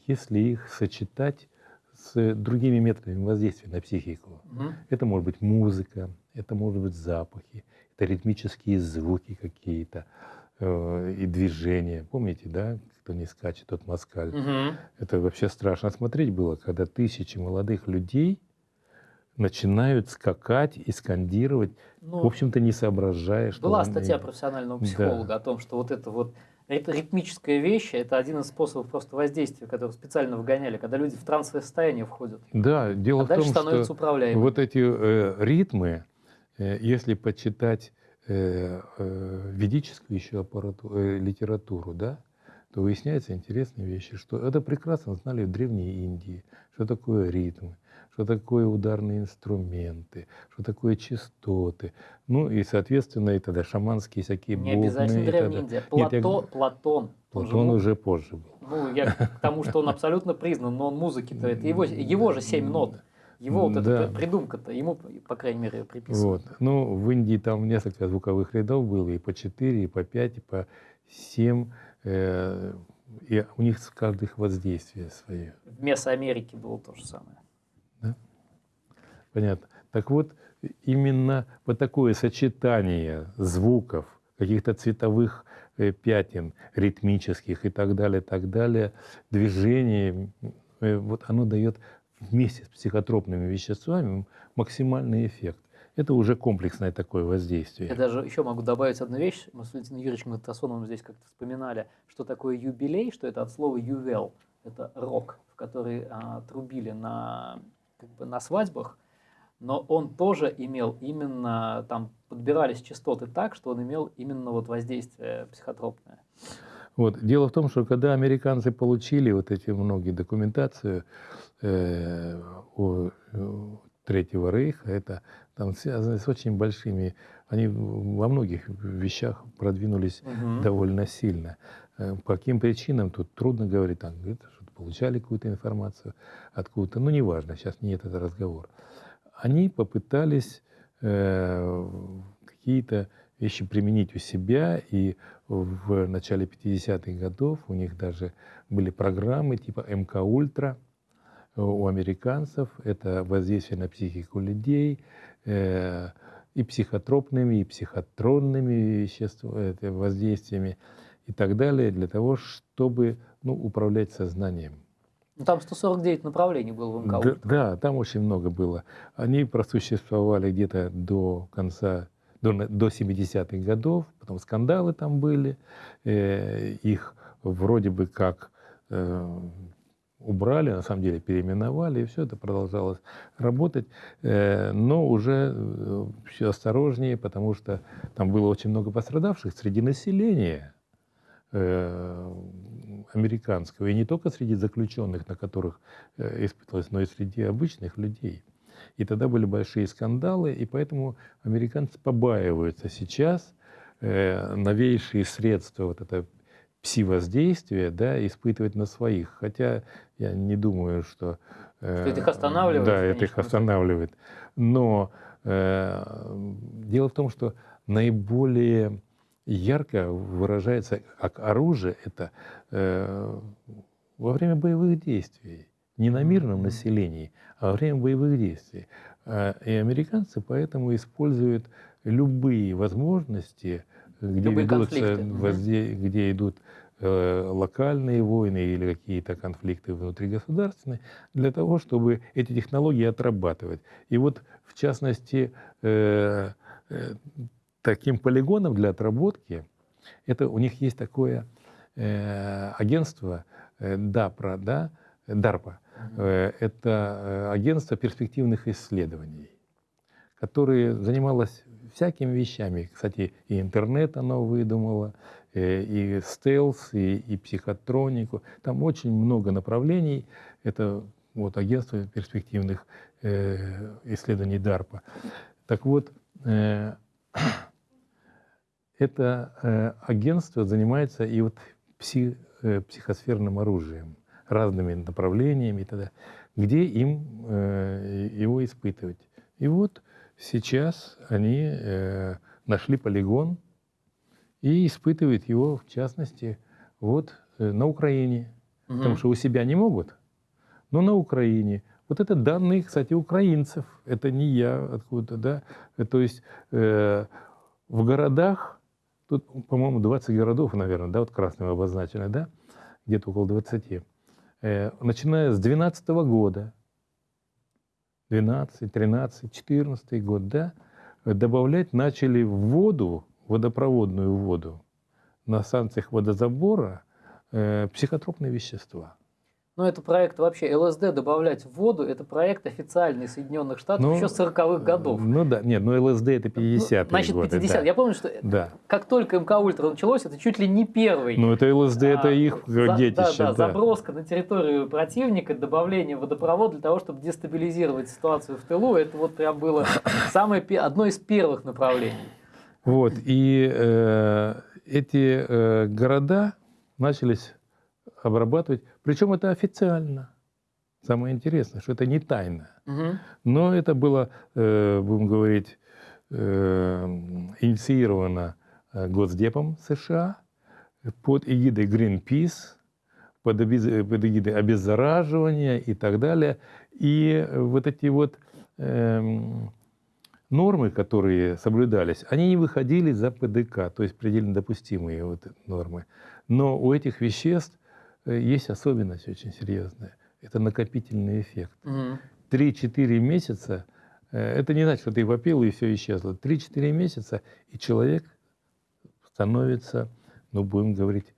Speaker 2: если их сочетать с другими методами воздействия на психику. Угу. Это может быть музыка, это может быть запахи, это ритмические звуки какие-то э, и движения. Помните, да, кто не скачет, тот москаль. Угу. Это вообще страшно смотреть было, когда тысячи молодых людей начинают скакать и скандировать, ну, в общем-то, не соображая,
Speaker 1: что... Была статья профессионального психолога да. о том, что вот это вот это ритмическая вещь, это один из способов просто воздействия, который специально вгоняли, когда люди в трансовое состояние входят.
Speaker 2: Да, дело а в том, становится что вот эти э, ритмы, э, если почитать э, э, ведическую еще аппаратуру, э, литературу, да, то выясняются интересные вещи, что это прекрасно знали в Древней Индии, что такое ритмы, что такое ударные инструменты, что такое частоты. Ну и, соответственно, и тогда шаманские всякие
Speaker 1: Не бубны. обязательно Древняя Индия. Плато, Нет, я...
Speaker 2: Платон. Платон уже, уже позже был.
Speaker 1: Ну, я к тому, что он абсолютно признан, но он музыки-то, это его, его же семь нот. Его вот да. эта придумка-то, ему, по крайней мере, приписывают.
Speaker 2: Вот. Ну, в Индии там несколько звуковых рядов было, и по четыре, и по пять, и по семь. Э, и у них каждых воздействие свое.
Speaker 1: В Месоамерике было то же самое.
Speaker 2: Понятно. Так вот, именно вот такое сочетание звуков, каких-то цветовых э, пятен, ритмических и так далее, так далее, движений, э, вот оно дает вместе с психотропными веществами максимальный эффект. Это уже комплексное такое воздействие.
Speaker 1: Я даже еще могу добавить одну вещь. Мы с Валентином Юрьевичем Матасоновым здесь как-то вспоминали, что такое юбилей, что это от слова ювел. Это рок, в который а, трубили на, как бы, на свадьбах но он тоже имел именно, там подбирались частоты так, что он имел именно вот воздействие психотропное.
Speaker 2: Вот. Дело в том, что когда американцы получили вот эти многие документацию э, о, о Третьего Рейха, это там связано с очень большими, они во многих вещах продвинулись угу. довольно сильно. Э, по каким причинам, тут трудно говорить, там, что получали какую-то информацию откуда-то, ну неважно, сейчас не этот разговор они попытались э, какие-то вещи применить у себя, и в начале 50-х годов у них даже были программы типа МК Ультра у американцев. Это воздействие на психику людей э, и психотропными, и психотронными веществами, воздействиями и так далее, для того, чтобы ну, управлять сознанием.
Speaker 1: Ну, там 149 направлений было в МК.
Speaker 2: Да, да, там очень много было. Они просуществовали где-то до конца, до, до 70-х годов, потом скандалы там были, э, их вроде бы как э, убрали, на самом деле переименовали, и все это продолжалось работать, э, но уже э, все осторожнее, потому что там было очень много пострадавших среди населения американского, и не только среди заключенных, на которых испытывалось, но и среди обычных людей. И тогда были большие скандалы, и поэтому американцы побаиваются сейчас новейшие средства, вот это пси-воздействие да, испытывать на своих. Хотя я не думаю, что...
Speaker 1: Э, что это их останавливает?
Speaker 2: Да, это их останавливает. Но э, дело в том, что наиболее ярко выражается как оружие это э, во время боевых действий. Не на мирном населении, а во время боевых действий. Э, и американцы поэтому используют любые возможности где, ведутся, где, где идут э, локальные войны или какие-то конфликты внутригосударственные, для того, чтобы эти технологии отрабатывать. И вот, в частности, э, э, таким полигоном для отработки, это у них есть такое э, агентство э, DAPRA, да, DARPA, э, это э, агентство перспективных исследований, которое занималось всякими вещами. Кстати, и интернет оно выдумало, э, и стелс, и, и психотронику. Там очень много направлений. Это вот агентство перспективных э, исследований DARPA. Так вот, э, это э, агентство занимается и вот пси, э, психосферным оружием, разными направлениями и т.д., где им э, его испытывать. И вот Сейчас они нашли полигон и испытывают его, в частности, вот на Украине. Угу. Потому что у себя не могут, но на Украине. Вот это данные, кстати, украинцев. Это не я откуда-то, да. То есть э, в городах, тут, по-моему, 20 городов, наверное, да, вот красным обозначено, да, где-то около 20. Э, начиная с 2012 года 12, 13, 14 год, да, добавлять начали в воду, водопроводную воду, на станциях водозабора э, психотропные вещества.
Speaker 1: Но это проект вообще, ЛСД добавлять в воду, это проект официальный Соединенных Штатов ну, еще 40-х годов.
Speaker 2: Ну да, нет, но ЛСД это 50-е ну,
Speaker 1: Значит, 50 да. Я помню, что да. как только МК Ультра началось, это чуть ли не первый.
Speaker 2: Ну это ЛСД, а, это их за, детище.
Speaker 1: Да, да, да, заброска на территорию противника, добавление водопровода для того, чтобы дестабилизировать ситуацию в тылу, это вот прям было самое, одно из первых направлений.
Speaker 2: Вот, и э, эти э, города начались обрабатывать. Причем это официально. Самое интересное, что это не тайна. Угу. Но это было, э, будем говорить, э, инициировано э, Госдепом США под эгидой Greenpeace, под, под эгидой обеззараживания и так далее. И вот эти вот э, нормы, которые соблюдались, они не выходили за ПДК, то есть предельно допустимые вот нормы. Но у этих веществ есть особенность очень серьезная. Это накопительный эффект. Три-четыре месяца, э, это не значит, что ты попил и все исчезло. Три-четыре месяца, и человек становится, ну, будем говорить,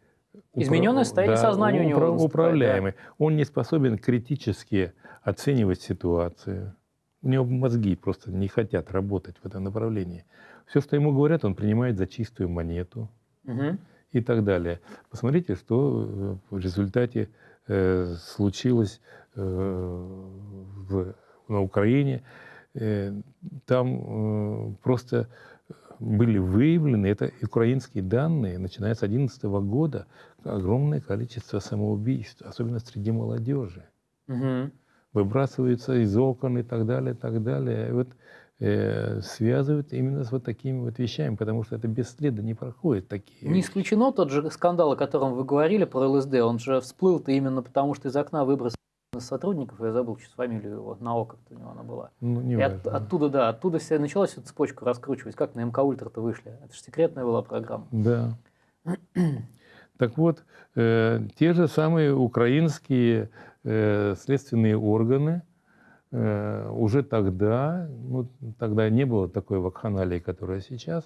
Speaker 1: Измененное состояние да, сознания у него.
Speaker 2: Управляемый. Да. Он не способен критически оценивать ситуацию. У него мозги просто не хотят работать в этом направлении. Все, что ему говорят, он принимает за чистую монету. Угу и так далее. Посмотрите, что э, в результате э, случилось э, в, на Украине. Там просто были выявлены, это украинские данные, начиная с 2011 года, огромное количество самоубийств, особенно среди молодежи. Угу. Выбрасываются из окон и так далее, и так далее. И вот э, связывают именно с вот такими вот вещами, потому что это бесследно не проходит такие.
Speaker 1: Не исключено тот же скандал, о котором вы говорили про ЛСД, он же всплыл-то именно потому, что из окна выбросили сотрудников, я забыл сейчас фамилию его, на око у него она была. Ну, не и от, оттуда, да, оттуда все началась эта цепочка раскручивать, как на МК Ультра-то вышли. Это же секретная была программа.
Speaker 2: Да. [clears throat] так вот, э, те же самые украинские э, следственные органы уже тогда, ну, тогда не было такой вакханалии, которая сейчас,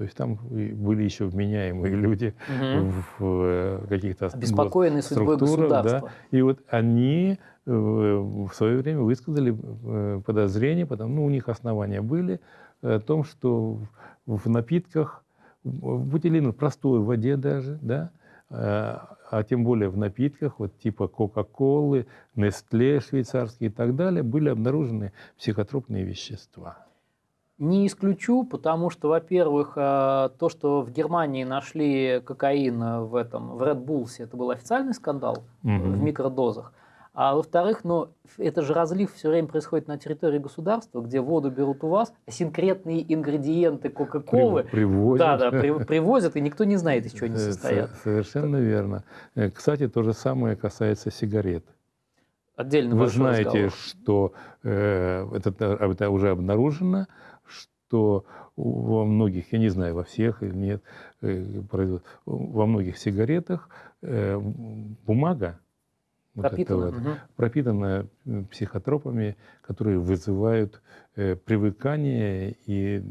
Speaker 2: то есть там были еще вменяемые [laughs] люди угу. в э, каких-то
Speaker 1: Обеспокоенные судьбой государства. Да,
Speaker 2: и вот они э, в свое время высказали э, подозрения, потому ну, у них основания были о том, что в напитках, в бутилину, простой воде даже, да, а тем более в напитках, вот типа Кока-Колы, Нестле швейцарские и так далее, были обнаружены психотропные вещества.
Speaker 1: Не исключу, потому что, во-первых, э, то, что в Германии нашли кокаин в этом, в Red Bulls, это был официальный скандал угу. в микродозах. А во-вторых, ну, это же разлив все время происходит на территории государства, где воду берут у вас, а конкретные ингредиенты Кока-Колы
Speaker 2: привозят.
Speaker 1: Да, да, при, привозят, и никто не знает, из чего они состоят.
Speaker 2: Совершенно верно. Э, кстати, то же самое касается сигарет.
Speaker 1: Отдельно
Speaker 2: Вы знаете, разговор. что э, это, это уже обнаружено, что во многих, я не знаю, во всех или нет, э, во многих сигаретах э, бумага
Speaker 1: вот пропитана, вот, угу.
Speaker 2: пропитана психотропами, которые вызывают э, привыкание и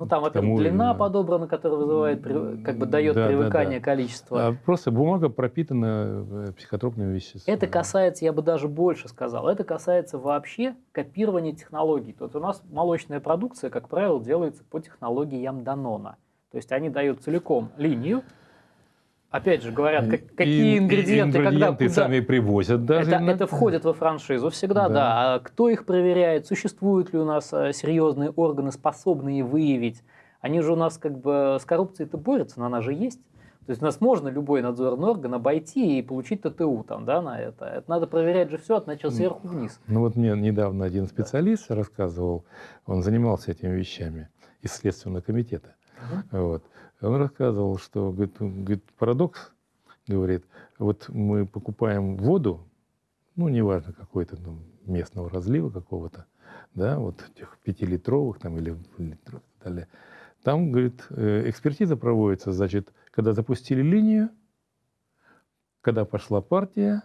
Speaker 1: ну там, во-первых, длина подобрана, которая вызывает, как бы дает да, привыкание да, да. количества.
Speaker 2: А просто бумага пропитана э, психотропными веществами.
Speaker 1: Это касается, я бы даже больше сказал, это касается вообще копирования технологий. То есть у нас молочная продукция, как правило, делается по технологиям Данона. То есть они дают целиком линию, Опять же, говорят, как, какие и, ингредиенты, и
Speaker 2: ингредиенты
Speaker 1: когда, куда...
Speaker 2: сами привозят даже.
Speaker 1: Это, это входит во франшизу всегда, да. да. А кто их проверяет? Существуют ли у нас э, серьезные органы, способные выявить? Они же у нас как бы с коррупцией-то борются, но она же есть. То есть у нас можно любой надзорный орган обойти и получить ТТУ там, да, на это. Это надо проверять же все от начала сверху вниз.
Speaker 2: Ну вот мне недавно один специалист да. рассказывал, он занимался этими вещами из Следственного комитета. Угу. Вот. Он рассказывал, что говорит, говорит, парадокс, говорит, вот мы покупаем воду, ну, неважно, какой-то ну, местного разлива какого-то, да, вот этих пятилитровых там или литров и так далее. Там, говорит, э, экспертиза проводится, значит, когда запустили линию, когда пошла партия,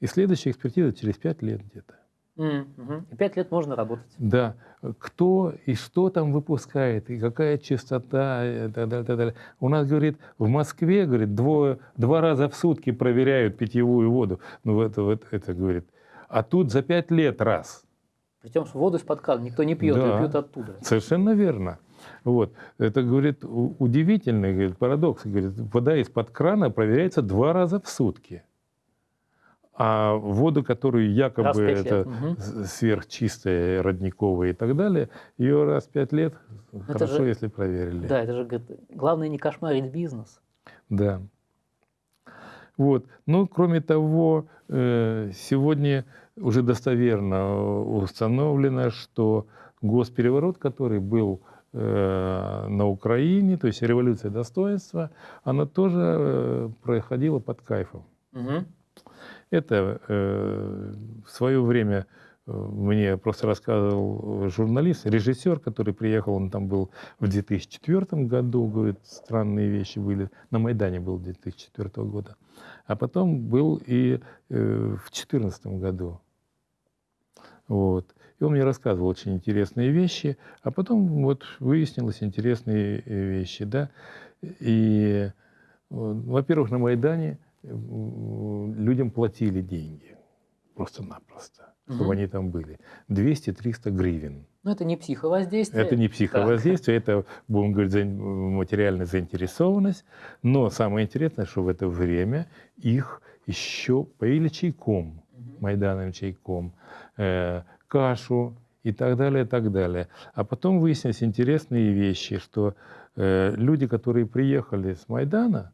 Speaker 2: и следующая экспертиза через пять лет где-то.
Speaker 1: Mm-hmm. Пять лет можно работать.
Speaker 2: Да. Кто и что там выпускает, и какая частота, и так далее, так далее. У нас, говорит, в Москве, говорит, двое, два раза в сутки проверяют питьевую воду. Ну, это, вот, это, говорит. А тут за пять лет раз.
Speaker 1: Причем воду из-под крана никто не пьет, да, пьют оттуда.
Speaker 2: Совершенно верно. Вот. Это, говорит, удивительный говорит, парадокс. Говорит, вода из-под крана проверяется два раза в сутки. А воду, которую якобы это угу. сверхчистая, родниковая и так далее, ее раз в пять лет это хорошо, же, если проверили.
Speaker 1: Да, это же главное не кошмарить бизнес.
Speaker 2: Да. Вот. Ну, кроме того, э, сегодня уже достоверно установлено, что госпереворот, который был э, на Украине, то есть революция достоинства, она тоже э, проходила под кайфом. Угу. Это э, в свое время э, мне просто рассказывал журналист, режиссер, который приехал, он там был в 2004 году, говорит, странные вещи были. На Майдане был 2004 года. А потом был и э, в 2014 году. Вот. И он мне рассказывал очень интересные вещи, а потом вот выяснилось интересные вещи, да. И, во-первых, на Майдане людям платили деньги просто-напросто, угу. чтобы они там были. 200-300 гривен.
Speaker 1: Но это не психовоздействие.
Speaker 2: Это не психовоздействие, так. это, будем говорить, материальная заинтересованность. Но самое интересное, что в это время их еще поили чайком, угу. майдановым чайком, э, кашу и так далее, и так далее. А потом выяснились интересные вещи, что э, люди, которые приехали с Майдана,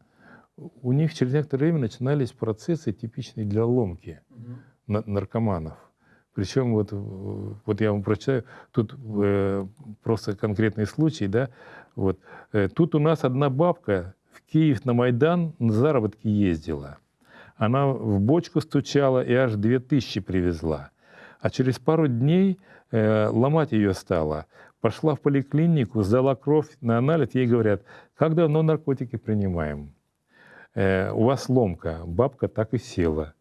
Speaker 2: у них через некоторое время начинались процессы, типичные для ломки угу. наркоманов. Причем вот, вот я вам прочитаю, тут э, просто конкретный случай, да, вот. Э, тут у нас одна бабка в Киев на Майдан на заработки ездила. Она в бочку стучала и аж две тысячи привезла. А через пару дней э, ломать ее стало. Пошла в поликлинику, сдала кровь на анализ, ей говорят, как давно наркотики принимаем? Э, у вас ломка, бабка так и села.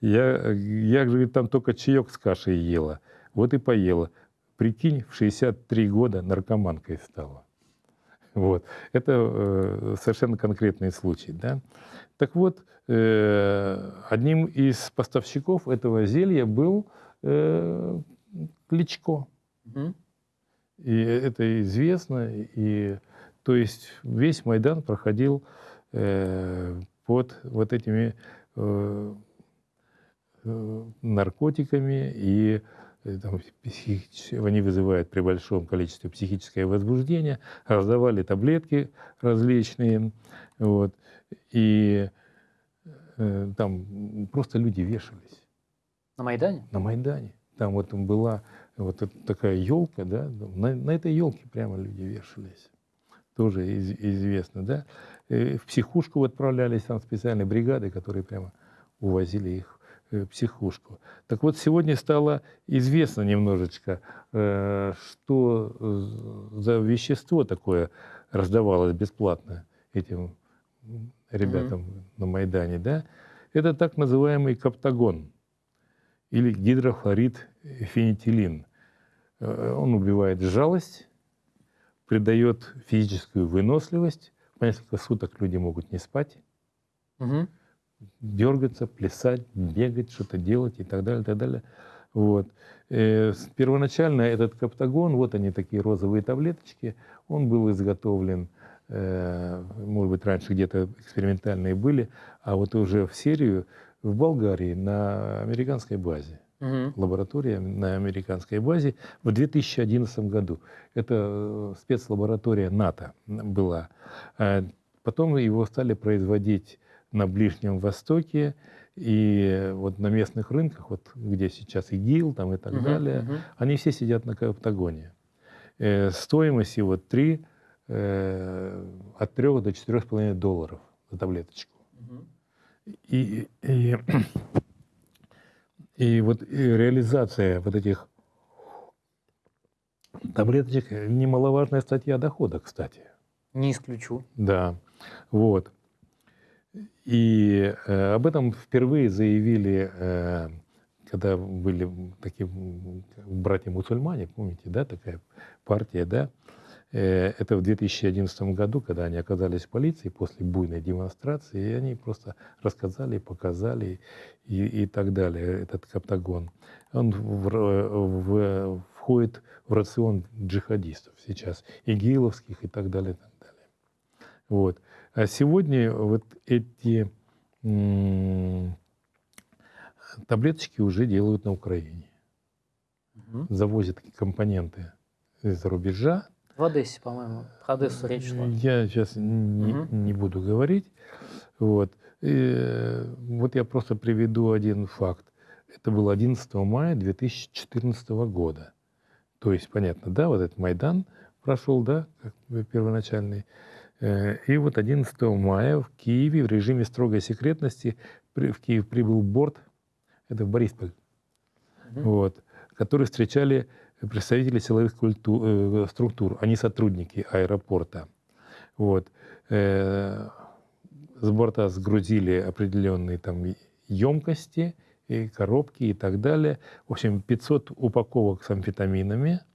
Speaker 2: Я, я говорит, там только чаек с кашей ела. Вот и поела. Прикинь, в 63 года наркоманкой стала. Вот. Это э, совершенно конкретный случай. Да? Так вот, э, одним из поставщиков этого зелья был э, Кличко. Угу. И это известно. И, то есть весь Майдан проходил под вот этими э, э наркотиками и Э, там, они вызывают при большом количестве психическое возбуждение, раздавали таблетки различные, вот, и э, там просто люди вешались.
Speaker 1: На Майдане?
Speaker 2: На Майдане. Там вот была вот такая елка, да, на, на этой елке прямо люди вешались. Тоже из, известно, да. Э, в психушку отправлялись там специальные бригады, которые прямо увозили их Э, психушку. Так вот, сегодня стало известно немножечко, э, что за вещество такое раздавалось бесплатно этим ребятам mm-hmm. на Майдане, да? Это так называемый каптагон или гидрофлорид фенитилин. Он убивает жалость, придает физическую выносливость. По несколько суток люди могут не спать. Угу дергаться, плясать, бегать, что-то делать и так далее, и так далее. Вот. Э, первоначально этот каптагон, вот они такие розовые таблеточки, он был изготовлен, э, может быть, раньше где-то экспериментальные были, а вот уже в серию в Болгарии на американской базе. Угу. Лаборатория на американской базе в 2011 году. Это э, спецлаборатория НАТО была. Потом его стали производить на Ближнем Востоке и вот на местных рынках, вот где сейчас ИГИЛ там и так uh-huh, далее, uh-huh. они все сидят на Каптагоне. Э, стоимость его 3, э, от 3 до 4,5 долларов за таблеточку. Uh-huh. И, и, и вот и реализация вот этих таблеточек немаловажная статья дохода, кстати.
Speaker 1: Не исключу.
Speaker 2: Да, вот. И э, об этом впервые заявили, э, когда были такие братья-мусульмане, помните, да, такая партия, да, э, это в 2011 году, когда они оказались в полиции после буйной демонстрации, и они просто рассказали, показали и, и так далее, этот каптагон. Он в, в, входит в рацион джихадистов сейчас, игиловских и так далее, и так далее. Вот. А сегодня вот эти таблеточки уже делают на Украине. Угу. Завозят компоненты из-за рубежа.
Speaker 1: В Одессе, по-моему. Про Одессу речь шла.
Speaker 2: Я сейчас не, угу. не буду говорить. Вот. И, вот я просто приведу один факт. Это было 11 мая 2014 года. То есть, понятно, да, вот этот Майдан прошел, да, как первоначальный. Э, и вот 11 мая в Киеве в режиме строгой секретности в Киев прибыл борт, это в Борисполь, угу. вот, который встречали представители силовых культур, э, структур, а не сотрудники аэропорта. Вот. Э, с борта сгрузили определенные там емкости, и коробки и так далее. В общем, 500 упаковок с амфетаминами –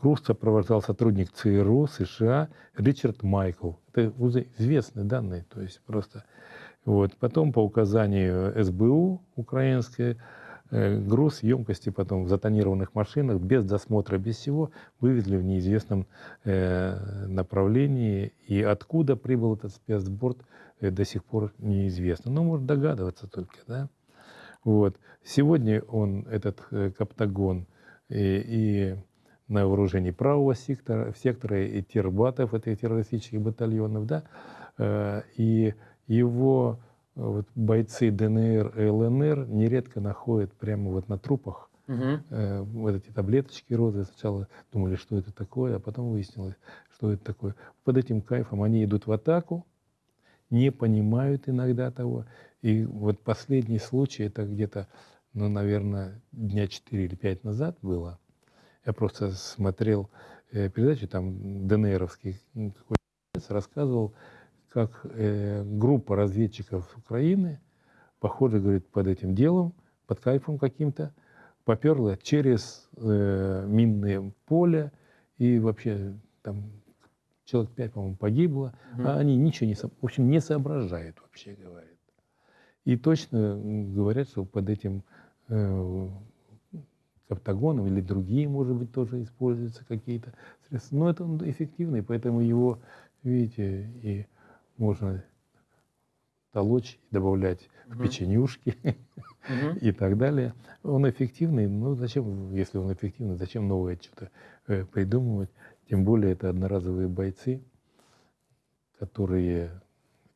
Speaker 2: Груз сопровождал сотрудник ЦРУ США Ричард Майкл. Это известные данные, то есть просто... Вот. Потом по указанию СБУ украинской груз емкости потом в затонированных машинах без досмотра, без всего вывезли в неизвестном э, направлении. И откуда прибыл этот спецборд, э, до сих пор неизвестно. Но может догадываться только. Да? Вот. Сегодня он, этот Каптагон, и, и на вооружении правого сектора, сектора и тербатов, этих террористических батальонов, да, э, и его э, вот, бойцы ДНР и ЛНР нередко находят прямо вот на трупах угу. э, вот эти таблеточки розы. Сначала думали, что это такое, а потом выяснилось, что это такое. Под этим кайфом они идут в атаку, не понимают иногда того. И вот последний случай, это где-то, ну, наверное, дня 4 или 5 назад было – я просто смотрел э, передачу, там ДНРовский рассказывал, как э, группа разведчиков Украины похоже, говорит, под этим делом, под кайфом каким-то, поперла через э, минное поле, и вообще там человек пять, по-моему, погибло, угу. а они ничего не, в общем, не соображают, вообще говорят. И точно говорят, что под этим э, каптагоном или другие, может быть, тоже используются какие-то средства. Но это он эффективный, поэтому его, видите, и можно толочь, добавлять угу. в печенюшки угу. [laughs] и так далее. Он эффективный, ну зачем, если он эффективный, зачем новое что-то э, придумывать? Тем более это одноразовые бойцы, которые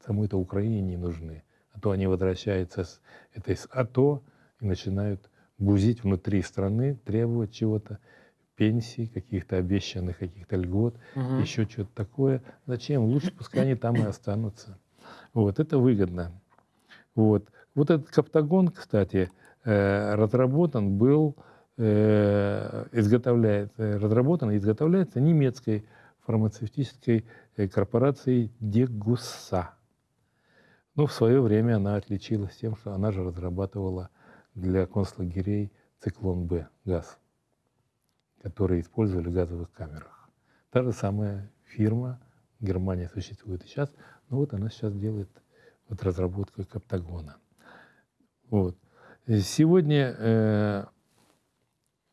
Speaker 2: самой-то Украине не нужны. А то они возвращаются с этой с АТО и начинают бузить внутри страны, требовать чего-то, пенсий, каких-то обещанных каких-то льгот, угу. еще что-то такое. Зачем? Лучше пускай они там и [coughs] останутся. Вот, это выгодно. Вот. Вот этот каптагон, кстати, э, разработан был, э, изготовляется, э, разработан и изготовляется немецкой фармацевтической корпорацией Дегуса. Но в свое время она отличилась тем, что она же разрабатывала для концлагерей циклон Б газ, который использовали в газовых камерах. Та же самая фирма, Германия существует и сейчас, но вот она сейчас делает вот разработку каптагона. Вот. Сегодня э,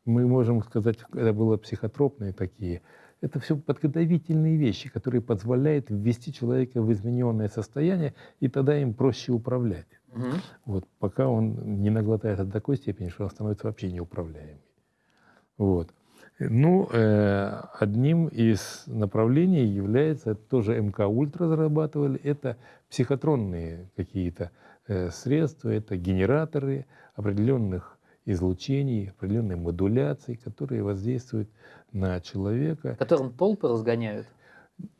Speaker 2: мы можем сказать, это было психотропные такие, это все подготовительные вещи, которые позволяют ввести человека в измененное состояние, и тогда им проще управлять. Угу. Вот, пока он не наглотает до такой степени, что он становится вообще неуправляемый. Вот. Ну, э, одним из направлений является, тоже МК Ультра разрабатывали, это психотронные какие-то э, средства, это генераторы определенных излучений, определенной модуляции, которые воздействуют на человека.
Speaker 1: Которым толпы разгоняют?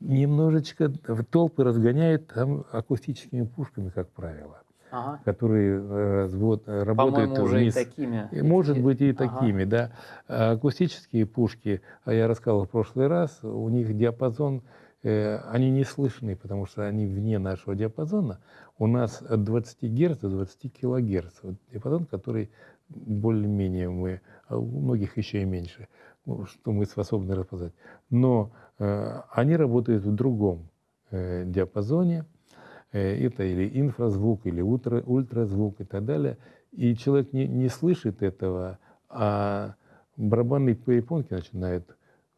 Speaker 2: Немножечко толпы разгоняют там акустическими пушками, как правило ага. которые э, вот, э, работают
Speaker 1: уже вниз. и такими.
Speaker 2: И, может быть, и ага. такими, да. А акустические пушки, а я рассказывал в прошлый раз, у них диапазон, э, они не слышны, потому что они вне нашего диапазона. У нас от 20 Гц до 20 кГц. Вот диапазон, который более-менее мы, а у многих еще и меньше, ну, что мы способны распознать. Но э, они работают в другом э, диапазоне, это или инфразвук, или ультра, ультразвук и так далее. И человек не, не слышит этого, а барабанные перепонки начинают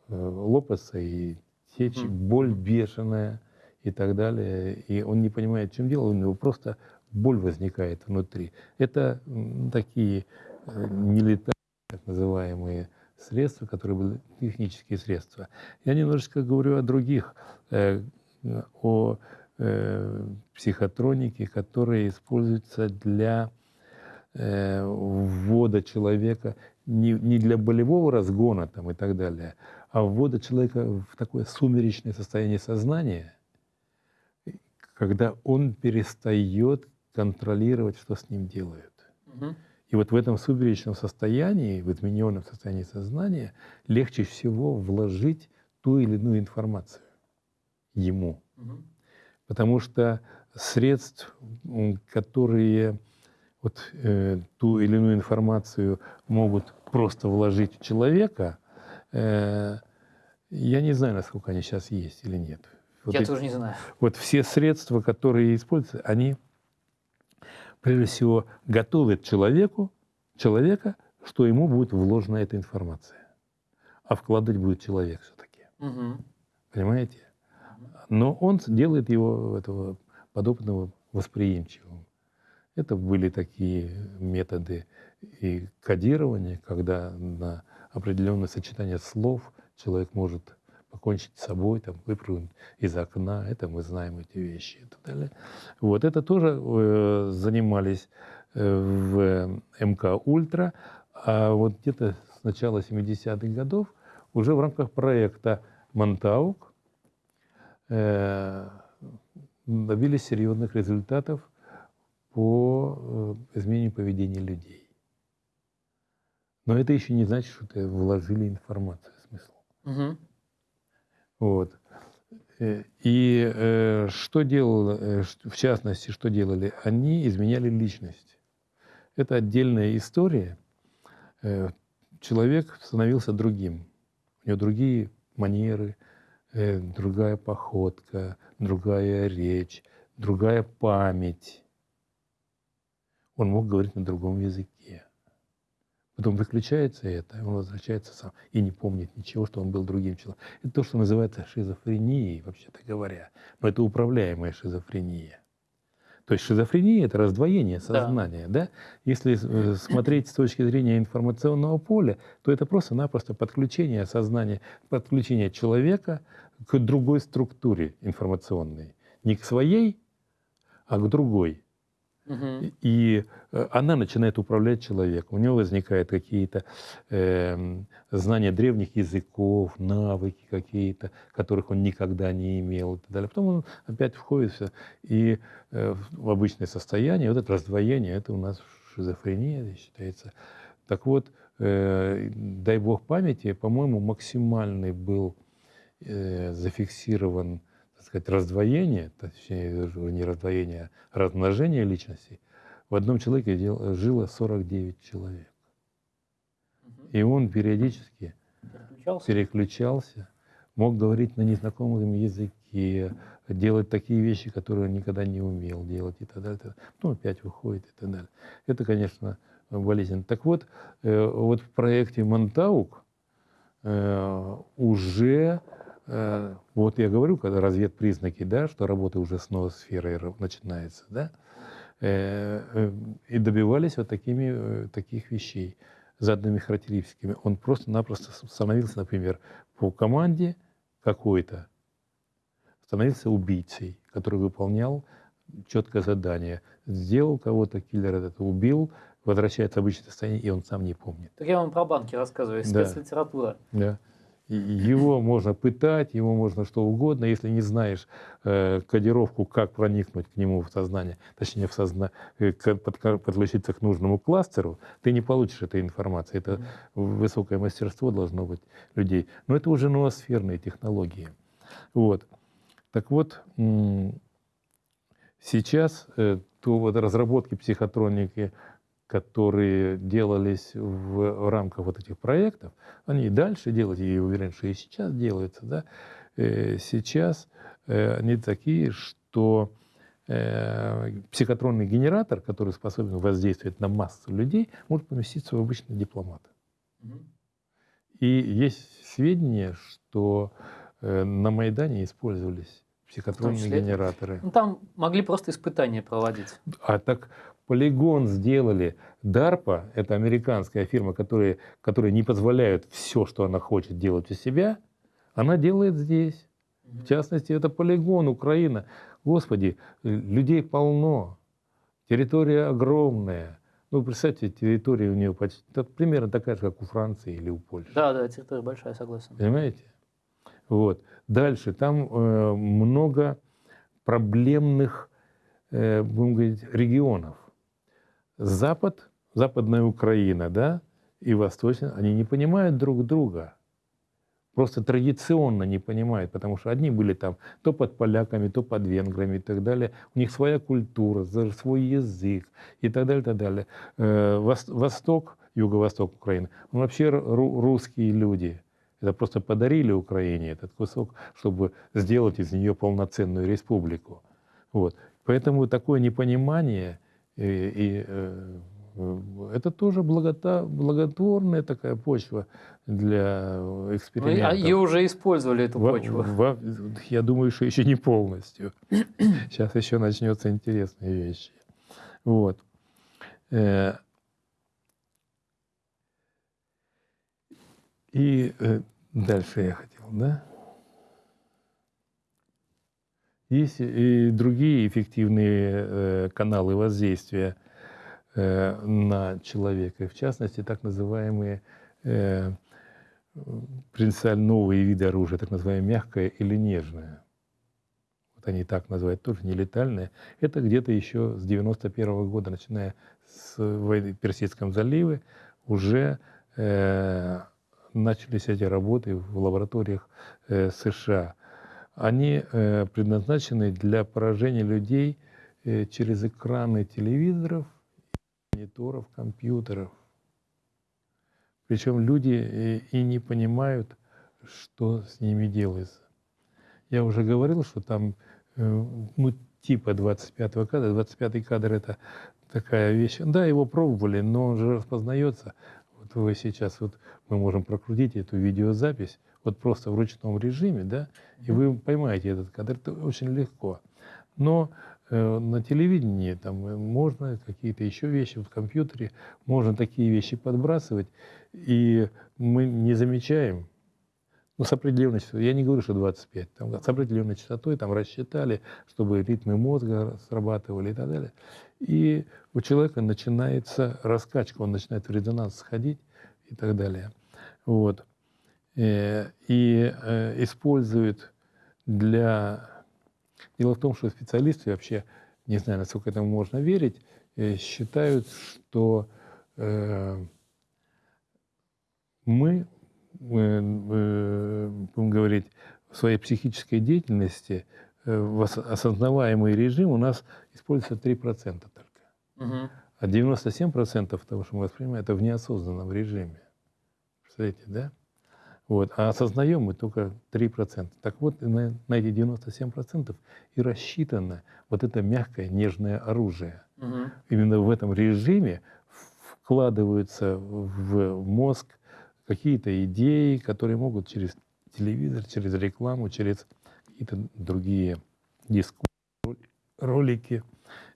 Speaker 2: э, лопаться и течь, mm. боль бешеная и так далее. И он не понимает, в чем дело, у него просто боль возникает внутри. Это такие э, нелетальные, так называемые, средства, которые были технические средства. Я немножечко говорю о других, э, о э, психотроники, которые используются для э, ввода человека не, не для болевого разгона там, и так далее, а ввода человека в такое сумеречное состояние сознания, когда он перестает контролировать, что с ним делают. Угу. И вот в этом сумеречном состоянии, в измененном состоянии сознания, легче всего вложить ту или иную информацию ему. Угу. Потому что средств, которые вот, э, ту или иную информацию могут просто вложить в человека, э, я не знаю, насколько они сейчас есть или нет.
Speaker 1: Вот
Speaker 2: я
Speaker 1: эти, тоже не знаю.
Speaker 2: Вот все средства, которые используются, они прежде всего готовят человеку, человека, что ему будет вложена эта информация. А вкладывать будет человек все-таки. Угу. Понимаете? Но он делает его, этого подобного, восприимчивым. Это были такие методы и кодирования, когда на определенное сочетание слов человек может покончить с собой, там, выпрыгнуть из окна, это мы знаем эти вещи и так далее. Вот это тоже э, занимались э, в МК Ультра, а вот где-то с начала 70-х годов уже в рамках проекта Монтаук добились серьезных результатов по э, изменению поведения людей. Но это еще не значит, что это вложили информацию, смысл. Угу. Вот. Э, и э, что делал, э, в частности, что делали? Они изменяли личность. Это отдельная история. Э, человек становился другим. У него другие манеры, э, другая походка, другая речь, другая память. Он мог говорить на другом языке. Потом выключается это, он возвращается сам и не помнит ничего, что он был другим человеком. Это то, что называется шизофренией, вообще-то говоря. Но это управляемая шизофрения. То есть шизофрения – это раздвоение сознания. Да. Да? Если э, [clears throat] смотреть с точки зрения информационного поля, то это просто-напросто подключение сознания, подключение человека к другой структуре информационной. Не к своей, а к другой. И э, она начинает управлять человеком. У него возникают какие-то э, знания древних языков, навыки какие-то, которых он никогда не имел и так далее. Потом он опять входит все, и э, в обычное состояние. Вот это раздвоение, это у нас шизофрения считается. Так вот, э, дай бог памяти, по-моему, максимальный был э, зафиксирован сказать, раздвоение, точнее, не раздвоение, а размножение личностей, в одном человеке дел, жило 49 человек. И он периодически переключался. переключался, мог говорить на незнакомом языке, делать такие вещи, которые он никогда не умел делать и так далее. Потом опять выходит и так далее. Это, конечно, болезненно. Так вот, э, вот в проекте Монтаук э, уже вот я говорю, когда разведпризнаки, да, что работа уже с новой сферой начинается, да, э, э, и добивались вот такими, таких вещей заданными характеристиками. Он просто-напросто становился, например, по команде какой-то, становился убийцей, который выполнял четкое задание. Сделал кого-то, киллер этот убил, возвращается в обычное состояние, и он сам не помнит.
Speaker 1: Так я вам про банки рассказываю, спецлитература.
Speaker 2: Да. Его можно пытать, его можно что угодно, если не знаешь э, кодировку, как проникнуть к нему в сознание, точнее в сознание, э, под, подключиться к нужному кластеру, ты не получишь этой информации. Это высокое мастерство должно быть людей. Но это уже ноосферные технологии. Вот. Так вот, сейчас э, то вот разработки психотроники которые делались в рамках вот этих проектов, они и дальше делают, и уверен, что и сейчас делаются, да, э, сейчас э, они такие, что э, психотронный генератор, который способен воздействовать на массу людей, может поместиться в обычный дипломат. И есть сведения, что на Майдане использовались психотронные генераторы.
Speaker 1: Ну, там могли просто испытания проводить.
Speaker 2: А так Полигон сделали. DARPA, это американская фирма, которая, которая не позволяет все, что она хочет делать у себя, она делает здесь. В частности, это полигон, Украина. Господи, людей полно, территория огромная. Ну, представьте, территория у нее почти, примерно такая же, как у Франции или у Польши.
Speaker 1: Да, да, территория большая, согласен.
Speaker 2: Понимаете? Вот. Дальше, там э, много проблемных, э, будем говорить, регионов. Запад, Западная Украина, да, и Восточная, они не понимают друг друга. Просто традиционно не понимают, потому что одни были там то под поляками, то под венграми и так далее. У них своя культура, свой язык и так далее, и так далее. Э, Восток, юго-восток Украины, он вообще русские люди. Это просто подарили Украине этот кусок, чтобы сделать из нее полноценную республику. Вот. Поэтому такое непонимание и, и э, это тоже благота, благотворная такая почва для экспериментов. Ну,
Speaker 1: а ее уже использовали, эту почву.
Speaker 2: Во, я думаю, что еще не полностью. Сейчас еще начнется интересные вещи. Вот. Э, и э, дальше я хотел, да? Есть и другие эффективные э, каналы воздействия э, на человека, в частности, так называемые э, принципиально новые виды оружия, так называемое мягкое или нежное. Вот они так называют, тоже нелетальное. Это где-то еще с 91 -го года, начиная с войны в Персидском заливе, уже э, начались эти работы в лабораториях э, США. Они э, предназначены для поражения людей э, через экраны телевизоров, мониторов, компьютеров. Причем люди и не понимают, что с ними делается. Я уже говорил, что там ну, типа 25 кадра. 25 кадр это такая вещь. Да, его пробовали, но он же распознается. Вы сейчас, вот мы можем прокрутить эту видеозапись, вот просто в ручном режиме, да, и вы поймаете этот кадр, это очень легко. Но э, на телевидении там можно какие-то еще вещи, в компьютере можно такие вещи подбрасывать, и мы не замечаем, ну, с определенной частотой. Я не говорю, что 25. Там, с определенной частотой там рассчитали, чтобы ритмы мозга срабатывали и так далее. И у человека начинается раскачка, он начинает в резонанс сходить и так далее. Вот. Э, и э, используют для... Дело в том, что специалисты вообще, не знаю, насколько этому можно верить, э, считают, что мы будем говорить, в своей психической деятельности в осознаваемый режим у нас используется 3% только. Угу. А 97% того, что мы воспринимаем, это в неосознанном режиме. Представляете, да? Вот. А осознаем мы только 3%. Так вот, на, на эти 97% и рассчитано вот это мягкое, нежное оружие. Угу. Именно в этом режиме вкладываются в мозг какие-то идеи, которые могут через телевизор, через рекламу, через какие-то другие дискуссии, ролики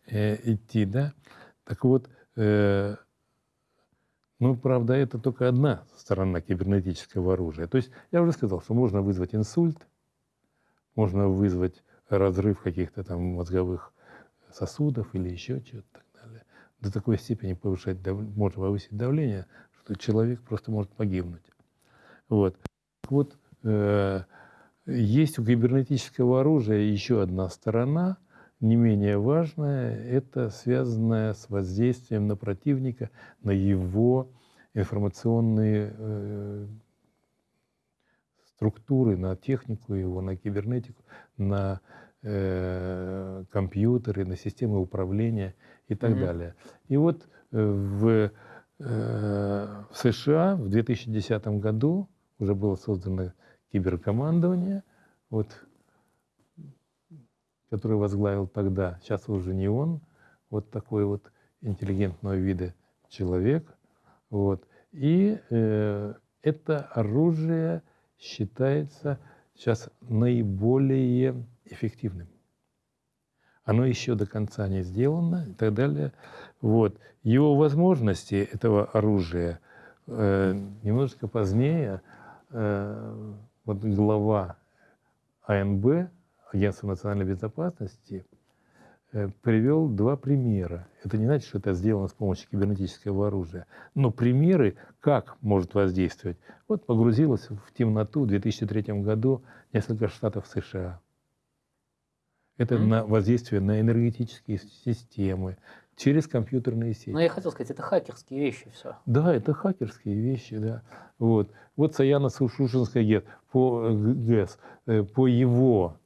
Speaker 2: э, идти, да. Так вот, э, ну, правда, это только одна сторона кибернетического оружия. То есть я уже сказал, что можно вызвать инсульт, можно вызвать разрыв каких-то там мозговых сосудов или еще чего-то так далее. До такой степени повышать, можно повысить давление, что человек просто может погибнуть. Вот. Вот э, есть у кибернетического оружия еще одна сторона, не менее важная, это связанная с воздействием на противника, на его информационные э, структуры, на технику его, на кибернетику, на э, компьютеры, на системы управления и так mm-hmm. далее. И вот э, в в США в 2010 году уже было создано киберкомандование, вот, которое возглавил тогда, сейчас уже не он, вот такой вот интеллигентного вида человек. Вот. И э, это оружие считается сейчас наиболее эффективным оно еще до конца не сделано и так далее. Вот. Его возможности этого оружия э, немножечко позднее э, вот глава АНБ, Агентства национальной безопасности, э, привел два примера. Это не значит, что это сделано с помощью кибернетического оружия, но примеры, как может воздействовать. Вот погрузилось в темноту в 2003 году несколько штатов США. Это mm-hmm. на воздействие на энергетические системы, через компьютерные сети.
Speaker 1: Ну, я хотел сказать, это хакерские вещи все.
Speaker 2: Да, это хакерские вещи, да. Вот, вот Саяна Сушушинская ГЭС, по, ГЭС, э, по его,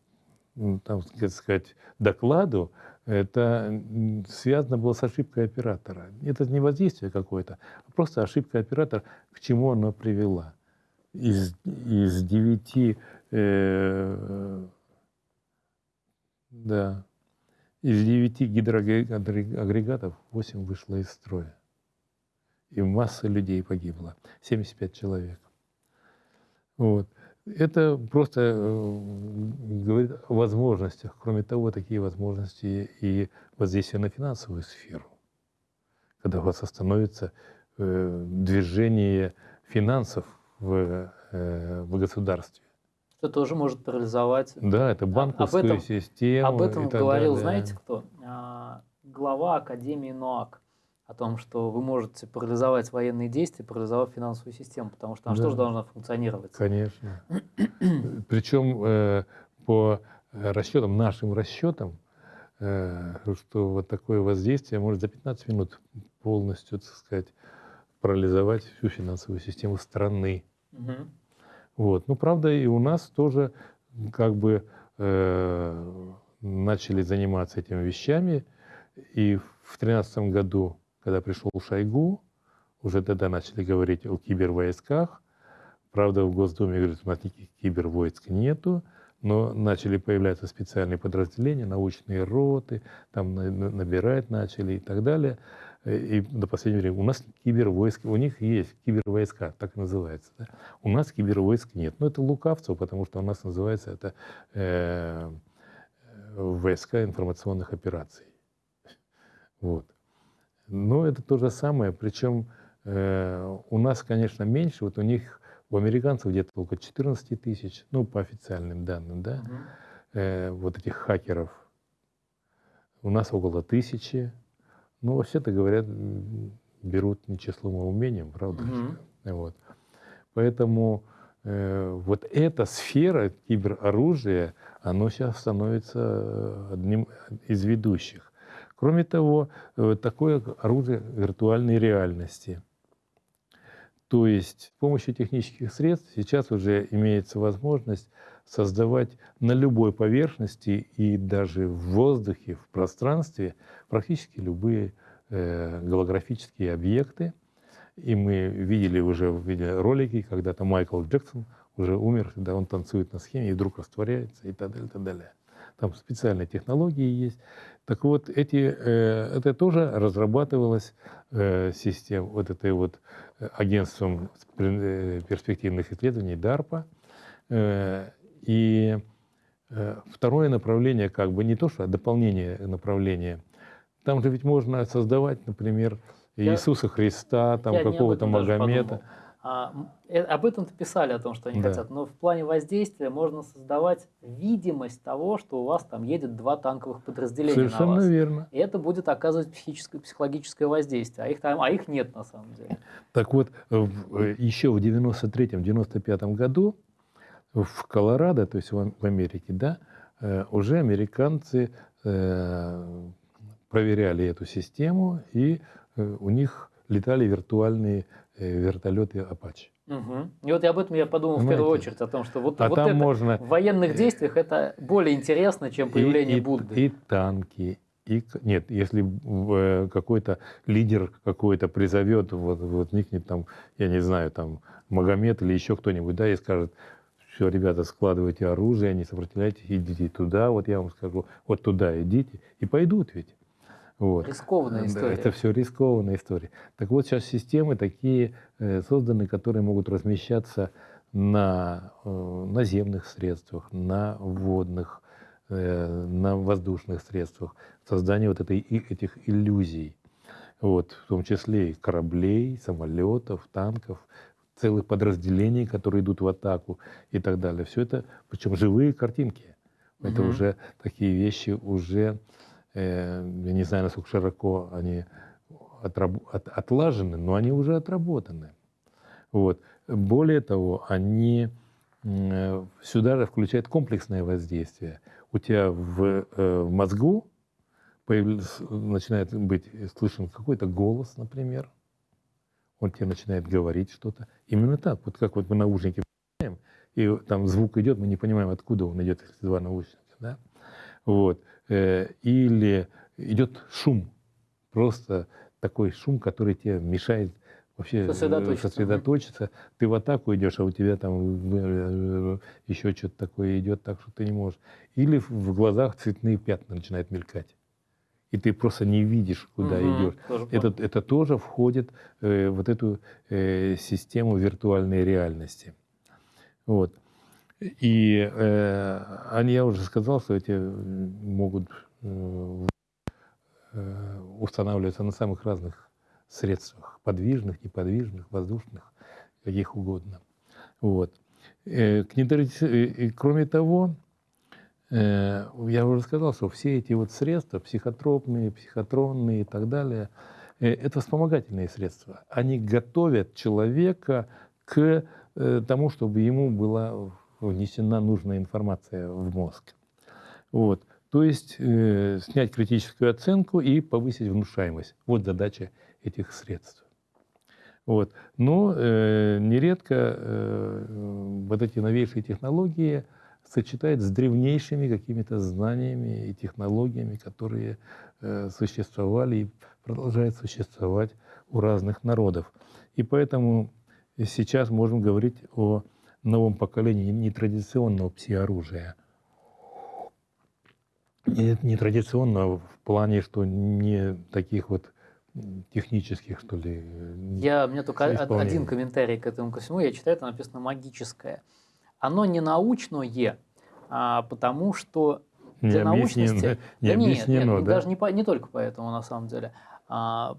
Speaker 2: там, сказать, докладу, это связано было с ошибкой оператора. Это не воздействие какое-то, а просто ошибка оператора, к чему она привела. Из, из девяти э, да. Из девяти гидроагрегатов 8 вышло из строя. И масса людей погибла. 75 человек. Вот. Это просто э, говорит о возможностях. Кроме того, такие возможности и воздействие на финансовую сферу. Когда у вас остановится э, движение финансов в, э, в государстве
Speaker 1: что тоже может парализовать.
Speaker 2: Да, это банковскую об этом, систему.
Speaker 1: Об этом говорил, далее. знаете кто? А, глава Академии НОАК о том, что вы можете парализовать военные действия, парализовав финансовую систему, потому что она да. тоже должна функционировать.
Speaker 2: Конечно. [clears throat] Причем э, по расчетам, нашим расчетам, э, что вот такое воздействие может за 15 минут полностью, так сказать, парализовать всю финансовую систему страны. Угу. Вот. Ну, правда, и у нас тоже как бы э, начали заниматься этими вещами. И в 2013 году, когда пришел Шойгу, уже тогда начали говорить о кибервойсках. Правда, в Госдуме говорят, смотрите, кибервойск нету, но начали появляться специальные подразделения, научные роты, там набирать начали и так далее. И до последнего времени у нас кибервойска, у них есть кибервойска, так и называется. Да? У нас кибервойск нет. Но это лукавство, потому что у нас называется это э, войска информационных операций. Вот. Но это то же самое, причем э, у нас, конечно, меньше, вот у них, у американцев где-то около 14 тысяч, ну, по официальным данным, да, угу. э, вот этих хакеров. У нас около тысячи. Ну, вообще-то говорят, берут не числом, а умением, правда? Угу. Вот. Поэтому э, вот эта сфера кибероружия, оно сейчас становится одним из ведущих. Кроме того, э, такое оружие виртуальной реальности. То есть с помощью технических средств сейчас уже имеется возможность создавать на любой поверхности и даже в воздухе, в пространстве практически любые э, голографические объекты. И мы видели уже в виде ролики, когда-то Майкл Джексон уже умер, когда он танцует на схеме и вдруг растворяется и так далее, и так далее. Там специальные технологии есть. Так вот, эти, э, это тоже разрабатывалось э, систем, вот этой вот э, агентством э, перспективных исследований DARPA. И э, второе направление, как бы не то, что а дополнение направления. Там же ведь можно создавать, например, я, Иисуса Христа, там какого-то Магомета.
Speaker 1: А, э, об этом-то писали, о том, что они да. хотят. Но в плане воздействия можно создавать видимость того, что у вас там едет два танковых подразделения
Speaker 2: Совершенно
Speaker 1: на вас.
Speaker 2: верно.
Speaker 1: И это будет оказывать психическое, психологическое воздействие. А их, там, а их нет на самом деле.
Speaker 2: Так вот, еще в 93-95 году в Колорадо, то есть в Америке, да, э, уже американцы э, проверяли эту систему, и э, у них летали виртуальные вертолеты Apache.
Speaker 1: Угу. И вот об этом я подумал Понимаете? в первую очередь, о том, что вот, а вот там это можно... в военных действиях это более интересно, чем появление
Speaker 2: и, и,
Speaker 1: Будды.
Speaker 2: И танки, и, нет, если какой-то лидер какой-то призовет, вот, вот возникнет там, я не знаю, там Магомед или еще кто-нибудь, да, и скажет, все, ребята, складывайте оружие, не сопротивляйтесь, идите туда, вот я вам скажу, вот туда идите, и пойдут ведь.
Speaker 1: Вот. Рискованная история.
Speaker 2: Это все рискованная история. Так вот, сейчас системы такие э, созданы, которые могут размещаться на э, наземных средствах, на водных, э, на воздушных средствах, создание вот этой, этих иллюзий. Вот, в том числе и кораблей, самолетов, танков, целых подразделений, которые идут в атаку и так далее. Все это, причем живые картинки. Это угу. уже такие вещи уже, э, я не знаю, насколько широко они отраб, от, отлажены, но они уже отработаны. Вот. Более того, они э, сюда же включают комплексное воздействие. У тебя в, э, в мозгу появляется, начинает быть слышен какой-то голос, например, он тебе начинает говорить что-то. Именно так, вот как вот мы наушники и там звук идет, мы не понимаем, откуда он идет, если два наушника. Да? Вот. Э, или идет шум, просто такой шум, который тебе мешает вообще сосредоточиться. сосредоточиться. Ты в атаку идешь, а у тебя там э, еще что-то такое идет, так что ты не можешь. Или в глазах цветные пятна начинают мелькать и ты просто не видишь, куда угу, идешь. Тоже это, это тоже входит э, в вот эту э, систему виртуальной реальности. Вот. И э, я уже сказал, что эти могут э, э, устанавливаться на самых разных средствах, подвижных, неподвижных, воздушных, каких угодно. Вот. Э, кроме того, Э, я уже сказал, что все эти вот средства, психотропные, психотронные и так далее, э, это вспомогательные средства. Они готовят человека к э, тому, чтобы ему была внесена нужная информация в мозг. Вот. То есть э, снять критическую оценку и повысить внушаемость. Вот задача этих средств. Вот. Но э, нередко э, вот эти новейшие технологии сочетает с древнейшими какими-то знаниями и технологиями, которые э, существовали и продолжают существовать у разных народов. И поэтому сейчас можем говорить о новом поколении нетрадиционного пси-оружия. Нетрадиционного в плане, что не таких вот технических, что ли.
Speaker 1: Я, у меня только один комментарий к этому ко всему. Я читаю, там написано магическое. Оно не научное, а потому что для не научности...
Speaker 2: Не да нет, нет, да?
Speaker 1: даже не, по, не только поэтому на самом деле, а,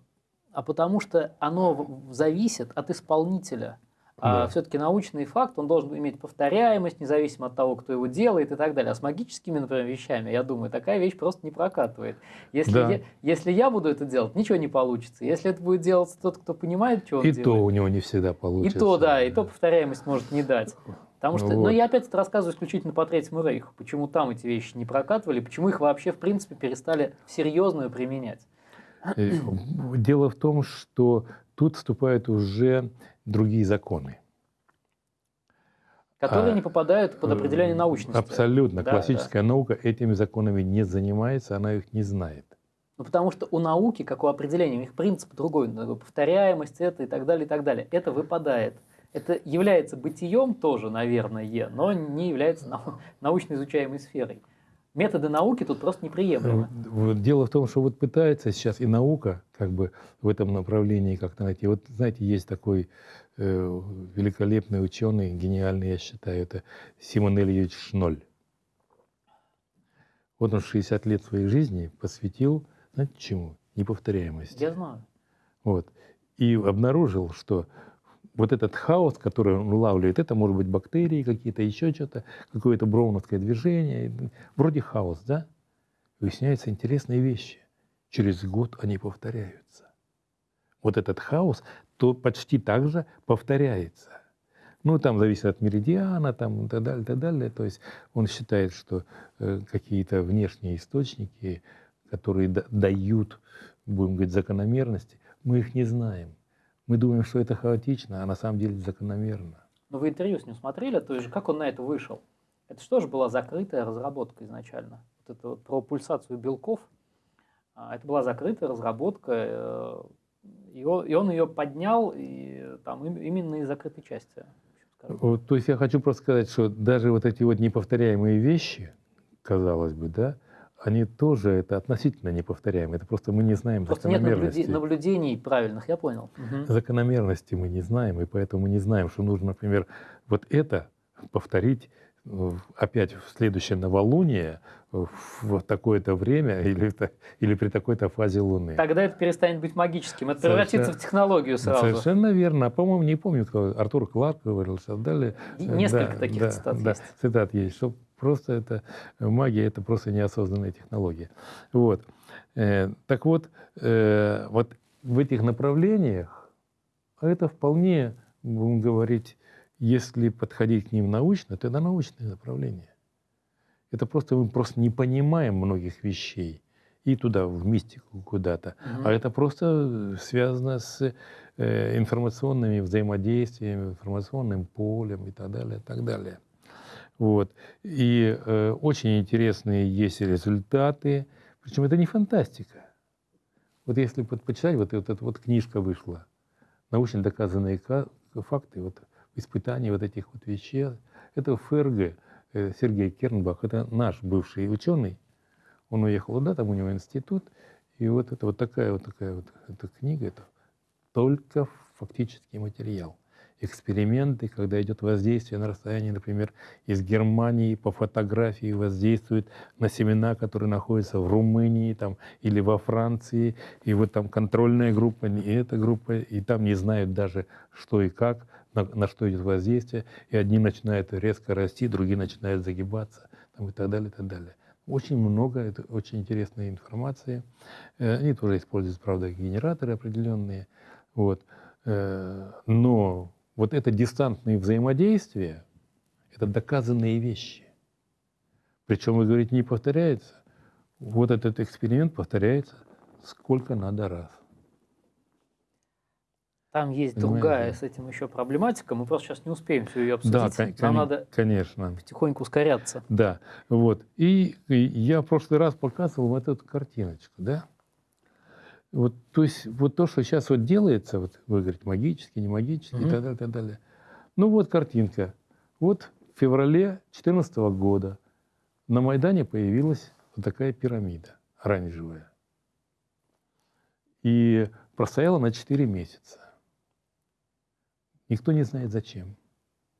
Speaker 1: а потому что оно зависит от исполнителя. А все-таки научный факт, он должен иметь повторяемость, независимо от того, кто его делает и так далее. А с магическими, например, вещами, я думаю, такая вещь просто не прокатывает. Если, да. я, если я буду это делать, ничего не получится. Если это будет делать тот, кто понимает, что он
Speaker 2: и
Speaker 1: делает.
Speaker 2: И то у него не всегда получится.
Speaker 1: И то, да, и то повторяемость может не дать. Потому что, вот. но я опять это рассказываю исключительно по Третьему Рейху. Почему там эти вещи не прокатывали, почему их вообще, в принципе, перестали серьезную применять.
Speaker 2: Э, дело в том, что тут вступают уже другие законы.
Speaker 1: Которые а, не попадают под определение научности.
Speaker 2: Абсолютно. Да, Классическая да. наука этими законами не занимается, она их не знает.
Speaker 1: Ну, потому что у науки, как у определения, у них принцип другой, повторяемость это и так далее, и так далее. Это выпадает. Это является бытием тоже, наверное, но не является [laughs] научно изучаемой сферой. Методы науки тут просто неприемлемы.
Speaker 2: Дело в том, что вот пытается сейчас и наука как бы в этом направлении как-то найти. Вот знаете, есть такой э, великолепный ученый, гениальный, я считаю, это Симон Ильич Шноль. Вот он 60 лет своей жизни посвятил, знаете, чему? Неповторяемости.
Speaker 1: Я знаю.
Speaker 2: Вот. И обнаружил, что вот этот хаос, который он улавливает, это может быть бактерии какие-то, еще что-то, какое-то броуновское движение, вроде хаос, да? Выясняются интересные вещи. Через год они повторяются. Вот этот хаос то почти так же повторяется. Ну, там зависит от меридиана, там и так далее, и так далее. То есть он считает, что э, какие-то внешние источники, которые дают, будем говорить, закономерности, мы их не знаем. Мы думаем, что это хаотично, а на самом деле закономерно.
Speaker 1: Но вы интервью с ним смотрели, то есть как он на это вышел? Это что же была закрытая разработка изначально? Вот это вот про пульсацию белков. А, это была закрытая разработка, э, и он, ее поднял и, там, именно из закрытой части.
Speaker 2: Вот, то есть я хочу просто сказать, что даже вот эти вот неповторяемые вещи, казалось бы, да, они тоже это относительно неповторяемые. Это просто мы не знаем просто закономерности.
Speaker 1: нет наблюдений правильных, я понял.
Speaker 2: Угу. Закономерности мы не знаем, и поэтому мы не знаем, что нужно, например, вот это повторить опять в следующее новолуние в такое-то время [laughs] или, или при такой-то фазе Луны.
Speaker 1: Тогда это перестанет быть магическим, это превратится в технологию сразу.
Speaker 2: Совершенно верно. По-моему, не помню, кто, Артур Кларк говорил, что далее.
Speaker 1: Несколько да, таких да, цитат да, есть.
Speaker 2: Цитат есть, что просто это магия, это просто неосознанная технология. Вот. Э, так вот, э, вот в этих направлениях это вполне, будем говорить, если подходить к ним научно, то это научное направление. Это просто мы просто не понимаем многих вещей и туда, в мистику куда-то. Угу. А это просто связано с э, информационными взаимодействиями, информационным полем и так далее, и так далее. Вот. И э, очень интересные есть результаты. Причем это не фантастика. Вот если почитать, вот, вот эта вот книжка вышла, научно доказанные факты, вот испытания вот этих вот вещей. Это ФРГ, э, Сергей Кернбах, это наш бывший ученый. Он уехал туда, там у него институт. И вот это вот такая вот такая вот эта книга, это только фактический материал эксперименты, когда идет воздействие на расстоянии, например, из Германии по фотографии воздействует на семена, которые находятся в Румынии там, или во Франции, и вот там контрольная группа, и эта группа, и там не знают даже, что и как, на, на что идет воздействие, и одни начинают резко расти, другие начинают загибаться, там, и так далее, и так далее. Очень много, это очень интересная информация. Э, они тоже используют, правда, генераторы определенные. Вот. Э, но вот это дистантные взаимодействия, это доказанные вещи. Причем, вы говорите, не повторяется. Вот этот эксперимент повторяется сколько надо раз.
Speaker 1: Там есть Понимаете? другая с этим еще проблематика. Мы просто сейчас не успеем все ее обсудить. Да, Нам кон- надо
Speaker 2: конечно.
Speaker 1: потихоньку ускоряться.
Speaker 2: Да, вот. И, и я в прошлый раз показывал вот эту картиночку, да? Вот, то есть вот то, что сейчас вот делается, вот вы говорите, магически, не магически mm-hmm. и так далее, так далее. Ну вот картинка. Вот в феврале 2014 года на Майдане появилась вот такая пирамида оранжевая. И простояла на 4 месяца. Никто не знает зачем.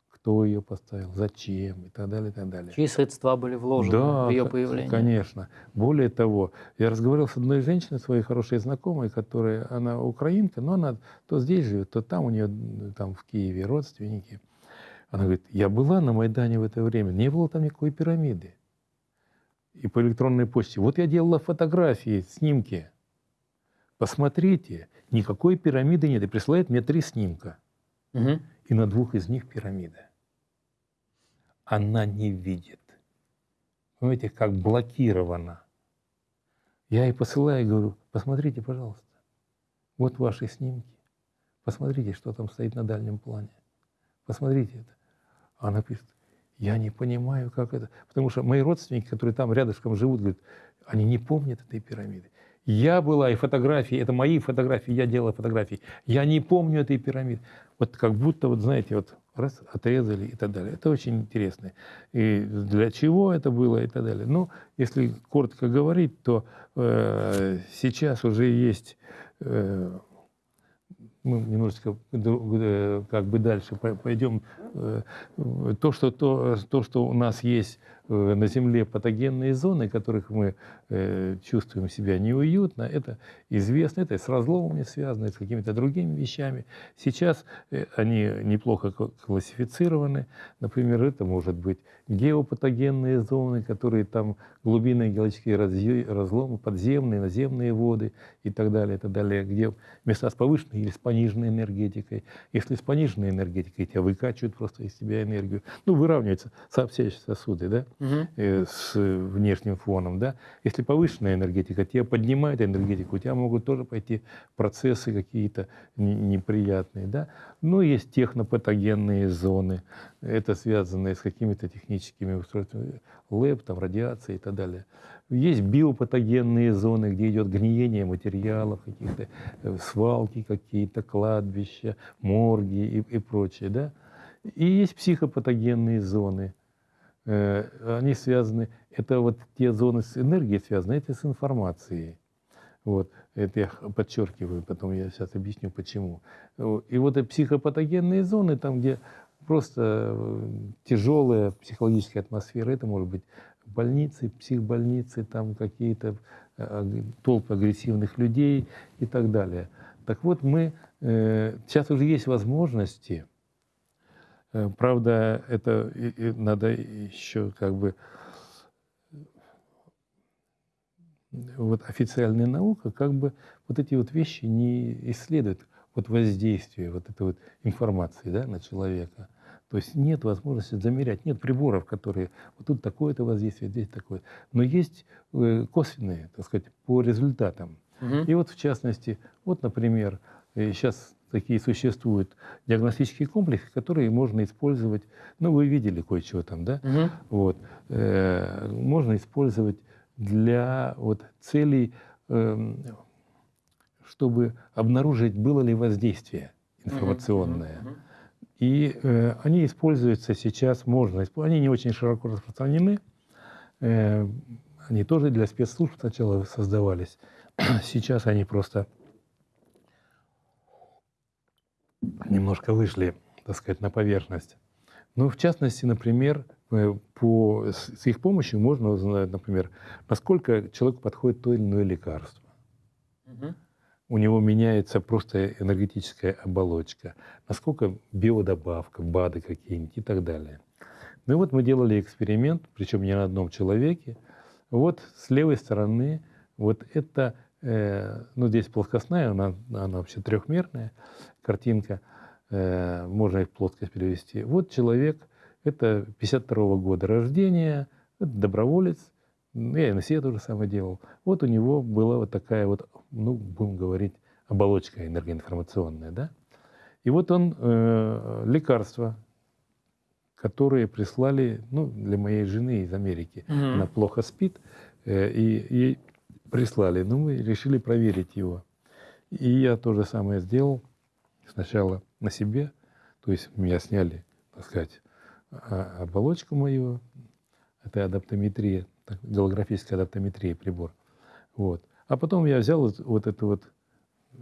Speaker 2: Кто ее поставил, зачем и так далее, и так далее.
Speaker 1: Чьи средства были вложены да, в ее появление?
Speaker 2: конечно. Более того, я разговаривал с одной женщиной, своей хорошей знакомой, которая, она украинка, но она то здесь живет, то там у нее, там в Киеве родственники. Она говорит, я была на Майдане в это время, не было там никакой пирамиды. И по электронной почте. Вот я делала фотографии, снимки. Посмотрите, никакой пирамиды нет. И присылает мне три снимка. Угу. И на двух из них пирамида. Она не видит. Понимаете, как блокирована. Я ей посылаю и говорю, посмотрите, пожалуйста, вот ваши снимки. Посмотрите, что там стоит на дальнем плане. Посмотрите это. Она пишет, я не понимаю, как это. Потому что мои родственники, которые там рядышком живут, говорят, они не помнят этой пирамиды. Я была, и фотографии, это мои фотографии, я делала фотографии. Я не помню этой пирамиды. Вот как будто, вот знаете, вот раз отрезали и так далее. Это очень интересно. И для чего это было и так далее. Ну, если коротко говорить, то э, сейчас уже есть э, мы немножечко э, как бы дальше пойдем. Э, то, что, то, то, что у нас есть на Земле патогенные зоны, которых мы э, чувствуем себя неуютно, это известно, это с разломами связано, с какими-то другими вещами. Сейчас э, они неплохо классифицированы. Например, это может быть геопатогенные зоны, которые там глубинные геологические разломы, подземные, наземные воды и так далее, и так далее, где места с повышенной или с пониженной энергетикой. Если с пониженной энергетикой, тебя выкачивают просто из себя энергию. Ну, выравниваются сообщающие сосуды, да? Угу. с внешним фоном. Да? Если повышенная энергетика, тебя поднимает энергетику, у тебя могут тоже пойти процессы какие-то неприятные. Да? Ну, есть технопатогенные зоны, это связано с какими-то техническими устройствами, ЛЭП, там, радиация и так далее. Есть биопатогенные зоны, где идет гниение материалов, каких-то э, свалки какие-то, кладбища, морги и, и прочее. Да? И есть психопатогенные зоны, они связаны, это вот те зоны с энергией связаны, это с информацией. Вот, это я подчеркиваю, потом я сейчас объясню почему. И вот психопатогенные зоны, там, где просто э, тяжелая психологическая атмосфера, это может быть больницы, психбольницы, там какие-то э, толпы агрессивных людей и так далее. Так вот, мы, сейчас уже есть возможности, Э, правда, это надо еще как бы вот официальная наука как бы вот эти вот вещи не исследует, вот воздействие вот этой вот информации да, на человека. То есть нет возможности замерять, нет приборов, которые вот тут такое-то воздействие, здесь такое. Но есть э, косвенные, так сказать, по результатам. Угу. И вот в частности, вот, например, сейчас э, такие существуют диагностические комплексы, которые можно использовать. Ну, вы видели кое-чего там, да? Угу. Вот. Э, можно использовать для вот, целей, э, чтобы обнаружить, было ли воздействие информационное. Угу. И э, они используются сейчас, можно, они не очень широко распространены. Э, они тоже для спецслужб сначала создавались. [clears throat] Сейчас они просто немножко вышли, так сказать, на поверхность. Ну, в частности, например, э, по, с их помощью можно узнать, например, насколько человеку подходит то или иное лекарство. Угу. У него меняется просто энергетическая оболочка, насколько биодобавка, БАДы какие-нибудь и так далее. Ну и вот мы делали эксперимент, причем не на одном человеке. Вот с левой стороны вот это, э, ну здесь плоскостная, она, она вообще трехмерная, картинка, можно их в плоскость перевести. Вот человек, это 52 -го года рождения, это доброволец, я и на себе то же самое делал. Вот у него была вот такая вот, ну, будем говорить, оболочка энергоинформационная, да? И вот он э, лекарства, которые прислали ну, для моей жены из Америки. Mm-hmm. Она плохо спит, э, и ей прислали. Ну, мы решили проверить его. И я то же самое сделал. Сначала на себе, то есть меня сняли, так сказать, а, оболочку мою, это адаптометрия, голографическая адаптометрия прибор. Вот. А потом я взял вот, вот это вот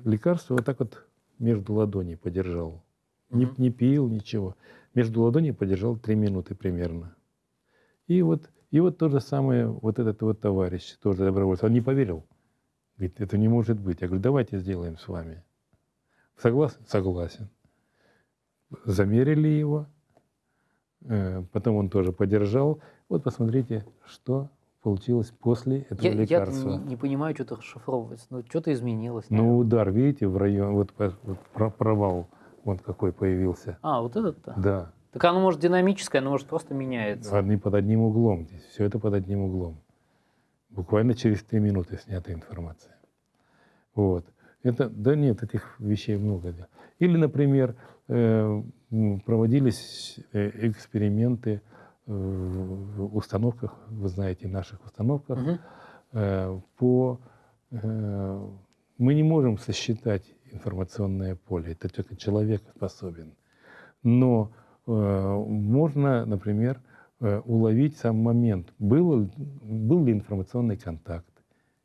Speaker 2: лекарство, вот так вот между ладоней подержал. Не, не пил, ничего. Между ладоней подержал три минуты примерно. И вот, и вот то же самое, вот этот вот товарищ, тоже добровольец, он не поверил. Говорит, это не может быть. Я говорю, давайте сделаем с вами. Согласен? Согласен. Замерили его, э, потом он тоже подержал. Вот посмотрите, что получилось после этого я, лекарства.
Speaker 1: Я не, не понимаю, что-то расшифровывается. Ну, что-то изменилось.
Speaker 2: Наверное. Ну, удар, видите, в район, вот, вот провал, вот какой появился.
Speaker 1: А, вот этот-то?
Speaker 2: Да.
Speaker 1: Так оно может динамическое, оно может просто меняется.
Speaker 2: Одни под одним углом здесь. Все это под одним углом. Буквально через три минуты снята информация. Вот. Это, да нет, этих вещей много. Или, например, э, проводились э, эксперименты в установках, вы знаете, наших установках, угу. по... Э, мы не можем сосчитать информационное поле, это только человек способен. Но э, можно, например, уловить сам момент, был, был ли информационный контакт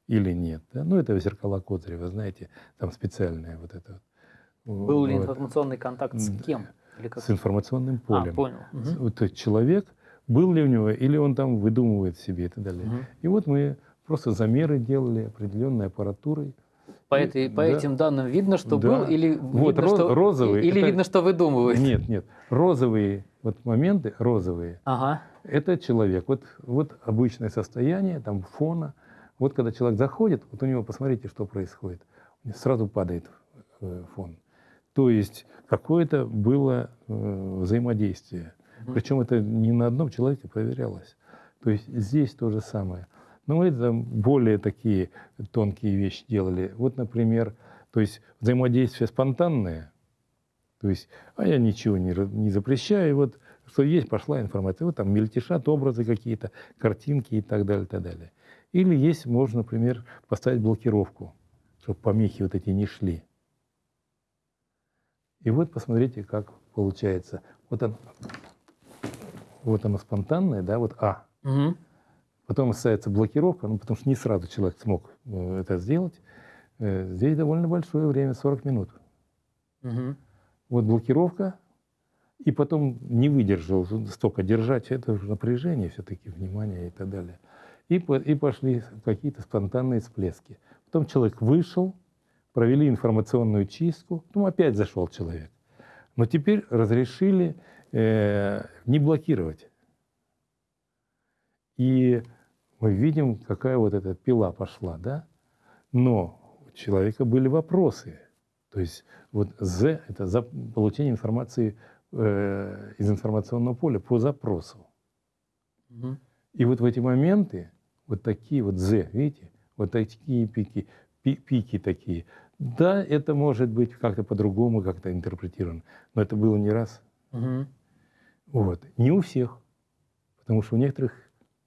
Speaker 2: или нет. Да? Ну, это зеркала Козырева, знаете, там специальное вот это.
Speaker 1: Был вот. ли информационный контакт с кем?
Speaker 2: Или как? С информационным полем. А,
Speaker 1: понял.
Speaker 2: Угу. То есть человек был ли у него, или он там выдумывает себе и так далее. Угу. И вот мы просто замеры делали определенной аппаратурой.
Speaker 1: По, этой, по да. этим данным видно, что
Speaker 2: да.
Speaker 1: был, или,
Speaker 2: вот,
Speaker 1: видно,
Speaker 2: роз,
Speaker 1: что,
Speaker 2: розовый,
Speaker 1: или
Speaker 2: это...
Speaker 1: видно, что выдумывает?
Speaker 2: Нет, нет. Розовые вот моменты, розовые,
Speaker 1: ага.
Speaker 2: это человек. Вот, вот обычное состояние, там фона. Вот когда человек заходит, вот у него, посмотрите, что происходит. Сразу падает э, фон. То есть какое-то было э, взаимодействие. Причем это не на одном человеке проверялось. То есть здесь то же самое. Но мы это более такие тонкие вещи делали. Вот, например, то есть взаимодействие спонтанное. То есть, а я ничего не, не запрещаю. Вот что есть, пошла информация. Вот там мельтешат образы какие-то, картинки и так далее, и так далее. Или есть, можно, например, поставить блокировку, чтобы помехи вот эти не шли. И вот посмотрите, как получается. Вот он вот оно спонтанное, да, вот А. Угу. Потом ставится блокировка, ну, потому что не сразу человек смог э, это сделать. Э, здесь довольно большое время, 40 минут. Угу. Вот блокировка, и потом не выдержал столько держать, это уже напряжение все-таки, внимание и так далее. И, и пошли какие-то спонтанные всплески. Потом человек вышел, провели информационную чистку, потом опять зашел человек. Но теперь разрешили э, не блокировать. И мы видим, какая вот эта пила пошла, да? Но у человека были вопросы. То есть вот З – это за получение информации э, из информационного поля по запросу. Угу. И вот в эти моменты, вот такие вот З, видите, вот такие пики, пи, пики такие. Да, это может быть как-то по-другому, как-то интерпретировано, но это было не раз. Угу. Вот. Не у всех, потому что у некоторых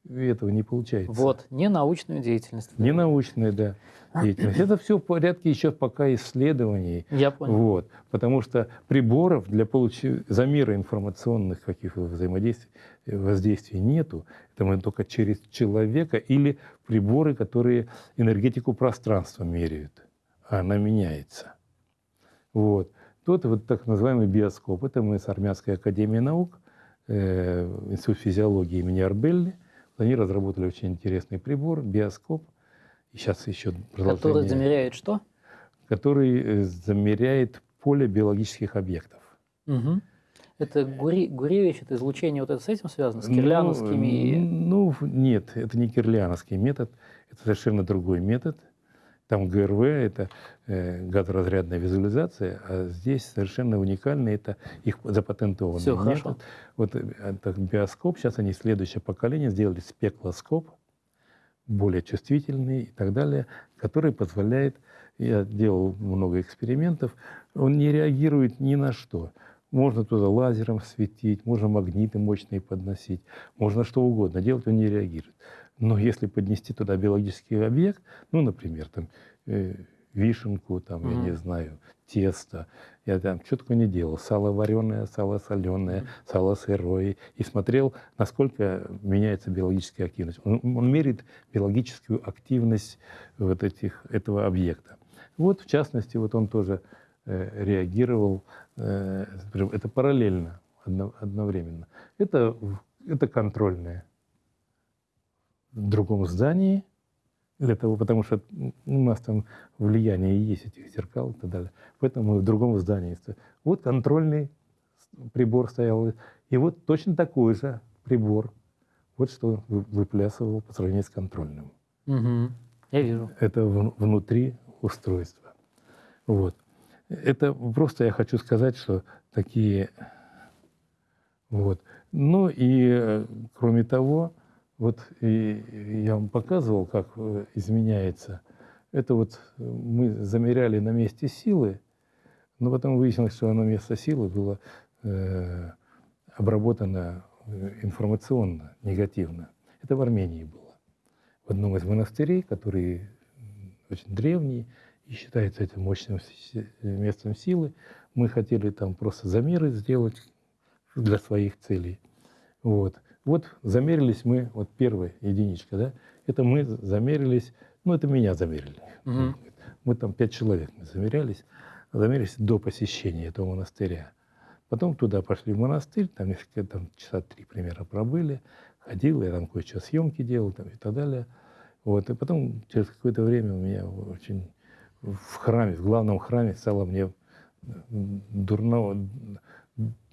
Speaker 2: этого не получается.
Speaker 1: Вот, не научную деятельность.
Speaker 2: Не научная, да, деятельность. Это все в порядке еще пока исследований.
Speaker 1: Я понял.
Speaker 2: Вот, потому что приборов для получ... замера информационных каких-то взаимодействий, воздействий нету. Это мы только через человека или приборы, которые энергетику пространства меряют. А она меняется. Вот. Тот вот так называемый биоскоп. Это мы с Армянской академией наук Э, Институт физиологии имени Арбелли. Они разработали очень интересный прибор, биоскоп. И сейчас еще
Speaker 1: продолжение. Который замеряет что?
Speaker 2: Который э, замеряет поле биологических объектов.
Speaker 1: Угу. Это Гури, Гуревич, это излучение вот это с этим связано, с кирлиановскими?
Speaker 2: Ну, ну, нет, это не кирлиановский метод, это совершенно другой метод. Там ГРВ – это э, газоразрядная визуализация, а здесь совершенно уникальный – это их запатентованный
Speaker 1: Все,
Speaker 2: метод.
Speaker 1: Хорошо.
Speaker 2: Вот это биоскоп, сейчас они следующее поколение сделали спеклоскоп, более чувствительный и так далее, который позволяет я делал много экспериментов, он не реагирует ни на что. Можно туда лазером светить, можно магниты мощные подносить, можно что угодно делать, он не реагирует. Но если поднести туда биологический объект, ну, например, там, э, вишенку, там, mm-hmm. я не знаю, тесто, я там что такое не делал, сало вареное, сало соленое, mm-hmm. сало сырое, и смотрел, насколько меняется биологическая активность. Он, он меряет биологическую активность вот этих, этого объекта. Вот, в частности, вот он тоже э, реагировал, э, это параллельно, одно, одновременно. Это, это контрольное. В другом здании, для того, потому что у нас там влияние есть этих зеркал и так далее. Поэтому мы в другом здании. Вот контрольный прибор стоял, и вот точно такой же прибор. Вот что выплясывал по сравнению с контрольным.
Speaker 1: Угу. Я вижу.
Speaker 2: Это внутри устройства. Вот. Это просто я хочу сказать, что такие... Вот. Ну и э, кроме того, вот и я вам показывал, как э, изменяется. Это вот э, мы замеряли на месте силы, но потом выяснилось, что на место силы было э, обработано информационно, негативно. Это в Армении было. В одном из монастырей, который очень древний и считается этим мощным местом силы. Мы хотели там просто замеры сделать для своих целей. Вот. Вот замерились мы, вот первая единичка, да, это мы замерились, ну это меня замерили. Угу. Мы там пять человек мы замерялись, замерились до посещения этого монастыря. Потом туда пошли в монастырь, там несколько, там часа три примерно пробыли, ходил, я там кое-что съемки делал там, и так далее. Вот. И потом через какое-то время у меня очень в храме, в главном храме стало мне дурно,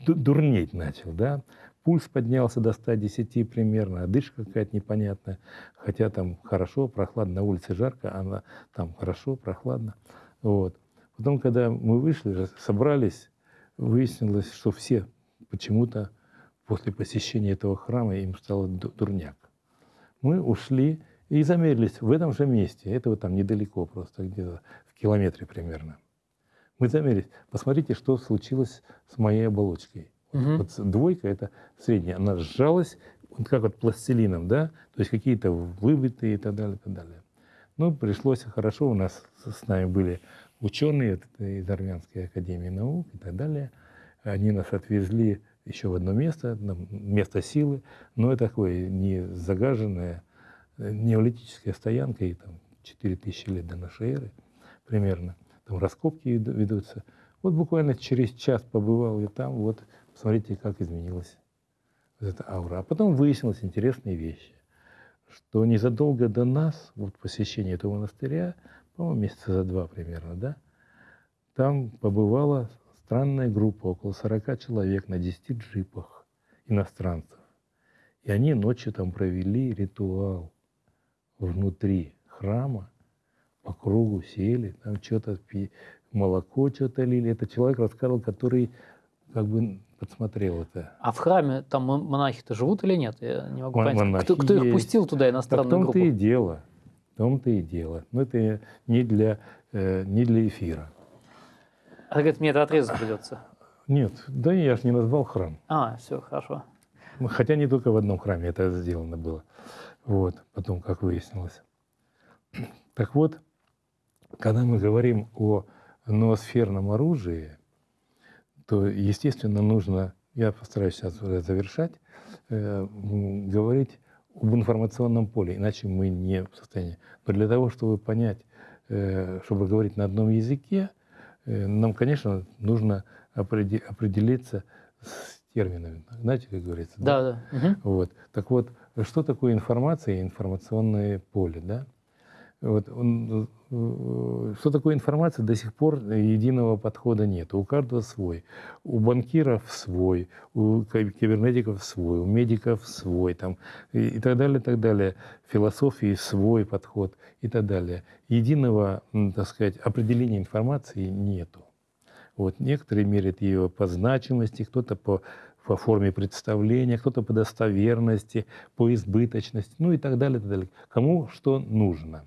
Speaker 2: дурнеть начал, да. Пульс поднялся до 110 примерно, одышка какая-то непонятная. Хотя там хорошо, прохладно, на улице жарко, а там хорошо, прохладно. Вот. Потом, когда мы вышли, собрались, выяснилось, что все почему-то после посещения этого храма им стало дурняк. Мы ушли, и замерились в этом же месте. Это вот там недалеко просто, где-то в километре примерно. Мы замерились. Посмотрите, что случилось с моей оболочкой. Угу. Вот двойка, это средняя, она сжалась, вот как вот пластилином, да, то есть какие-то выбитые и так далее, и так далее. Ну, пришлось хорошо, у нас с нами были ученые из Армянской академии наук и так далее. Они нас отвезли еще в одно место, место силы, но это такое не загаженное, неолитическая стоянка, и там 4000 лет до нашей эры примерно. Там раскопки ведутся. Вот буквально через час побывал я там, вот посмотрите, как изменилась вот эта аура. А потом выяснилась интересная вещь, что незадолго до нас, вот посещения этого монастыря, по-моему, месяца за два примерно, да, там побывала странная группа, около 40 человек на 10 джипах иностранцев. И они ночью там провели ритуал внутри храма, по кругу сели, там что-то молоко что-то лили. Это человек рассказывал, который как бы подсмотрел это.
Speaker 1: А в храме там монахи-то живут или нет? Я не могу понять. Монахи кто, кто их пустил туда, иностранную
Speaker 2: так в
Speaker 1: том-то
Speaker 2: и дело. В том-то и дело. Но это не для, э, не для эфира.
Speaker 1: А говорит, мне это отрезать придется.
Speaker 2: Нет, да я же не назвал храм.
Speaker 1: А, все, хорошо.
Speaker 2: Хотя не только в одном храме это сделано было. Вот, потом, как выяснилось. Так вот, когда мы говорим о ноосферном оружии, то, естественно, нужно, я постараюсь сейчас уже завершать, э, говорить об информационном поле, иначе мы не в состоянии. Но для того, чтобы понять, э, чтобы говорить на одном языке, э, нам, конечно, нужно определиться с терминами. Знаете, как говорится?
Speaker 1: Да, да. да.
Speaker 2: Угу. Вот. Так вот, что такое информация и информационное поле, да? Вот, он, что такое информация, до сих пор единого подхода нет. У каждого свой. У банкиров свой, у кибернетиков свой, у медиков свой, там, и, так далее, и так далее. Философии свой подход и так далее. Единого, так сказать, определения информации нету. Вот, некоторые меряют ее по значимости, кто-то по по форме представления, кто-то по достоверности, по избыточности, ну и так далее, и так далее. Кому что нужно.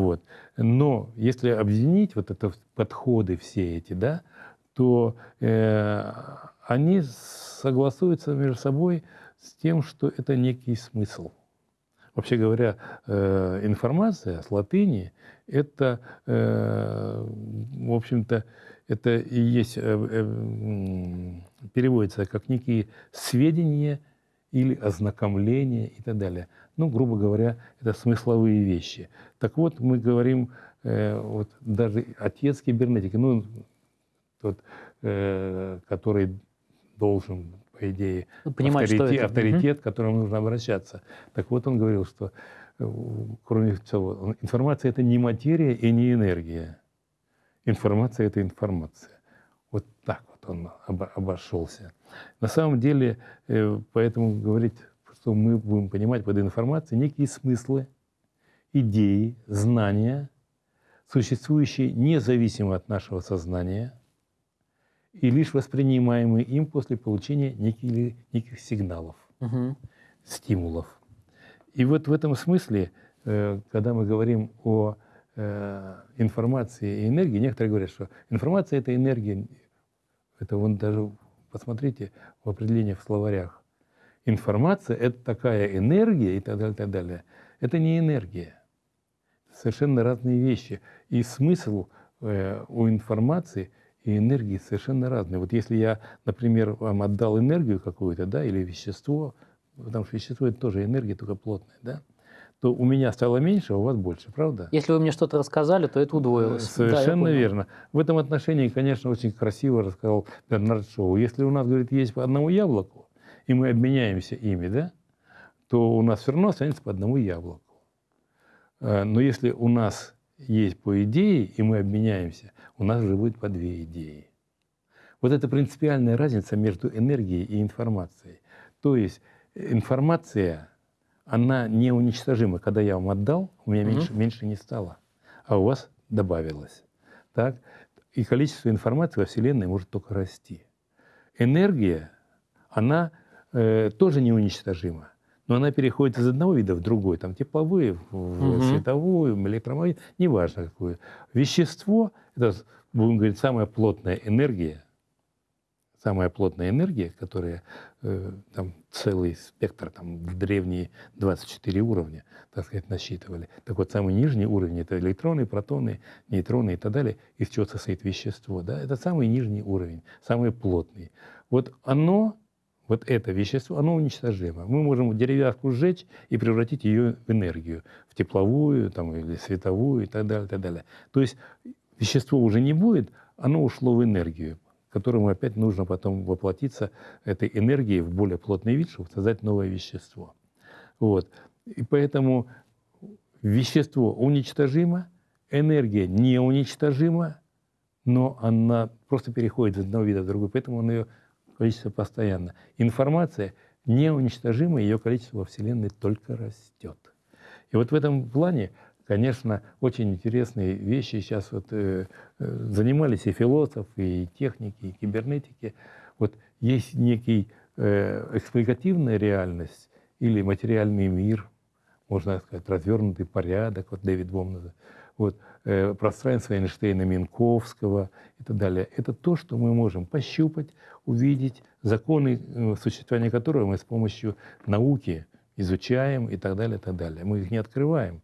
Speaker 2: Вот. Но если объединить вот это подходы все эти, да, то э, они согласуются между собой с тем, что это некий смысл. Вообще говоря, э, информация с латыни – это, э, в общем-то, это и есть, э, переводится как некие сведения или ознакомления и так далее. Ну, грубо говоря, это смысловые вещи. Так вот, мы говорим, вот даже отец кибернетики, ну, тот, который должен по идее, ну, понимать, авторитет, авторитет к которому нужно обращаться. Так вот, он говорил, что, э, кроме всего, информация – это не материя и не энергия. Информация – это информация. Вот так вот он обошелся. На самом деле, э, поэтому говорить, что мы будем понимать под информацией некие смыслы, идеи, знания, существующие независимо от нашего сознания – и лишь воспринимаемые им после получения неких, неких сигналов, угу. стимулов. И вот в этом смысле, э, когда мы говорим о э, информации и энергии, некоторые говорят, что информация – это энергия. Это вон даже, посмотрите, в определениях в словарях. Информация – это такая энергия и так далее, и так далее. Это не энергия. Совершенно разные вещи. И смысл э, у информации – и энергии совершенно разные. Вот если я, например, вам отдал энергию какую-то, да, или вещество, потому что вещество это тоже энергия, только плотная, да, то у меня стало меньше, а у вас больше, правда?
Speaker 1: Если вы мне что-то рассказали, то это удвоилось.
Speaker 2: Совершенно да, верно. В этом отношении, конечно, очень красиво рассказал Бернард Шоу. Если у нас, говорит, есть по одному яблоку, и мы обменяемся ими, да, то у нас все равно останется по одному яблоку. Э, но если у нас есть по идее, и мы обменяемся, у нас уже будет по две идеи. Вот это принципиальная разница между энергией и информацией. То есть информация, она неуничтожима. Когда я вам отдал, у меня угу. меньше, меньше не стало, а у вас добавилось. Так? И количество информации во Вселенной может только расти. Энергия, она э, тоже неуничтожима но она переходит из одного вида в другой, там тепловые, в угу. световую, электромагнитную, неважно какую. Вещество, это, будем говорить, самая плотная энергия, самая плотная энергия, которая э, там целый спектр, там в древние 24 уровня, так сказать, насчитывали. Так вот, самый нижний уровень – это электроны, протоны, нейтроны и так далее, из чего состоит вещество. Да? Это самый нижний уровень, самый плотный. Вот оно вот это вещество, оно уничтожимо. Мы можем деревяшку сжечь и превратить ее в энергию, в тепловую там, или световую и так далее, так далее. То есть вещество уже не будет, оно ушло в энергию, которому опять нужно потом воплотиться этой энергией в более плотный вид, чтобы создать новое вещество. Вот. И поэтому вещество уничтожимо, энергия неуничтожима, но она просто переходит из одного вида в другой, поэтому он ее количество постоянно. Информация неуничтожима, ее количество во Вселенной только растет. И вот в этом плане, конечно, очень интересные вещи сейчас вот, э, э, занимались и философы, и техники, и кибернетики. Вот есть некий э, экспликативная реальность или материальный мир, можно сказать, развернутый порядок, вот Дэвид Бом называет вот, э, пространство Эйнштейна, Минковского и так далее. Это то, что мы можем пощупать, увидеть, законы э, существования которого мы с помощью науки изучаем и так далее, и так далее. Мы их не открываем.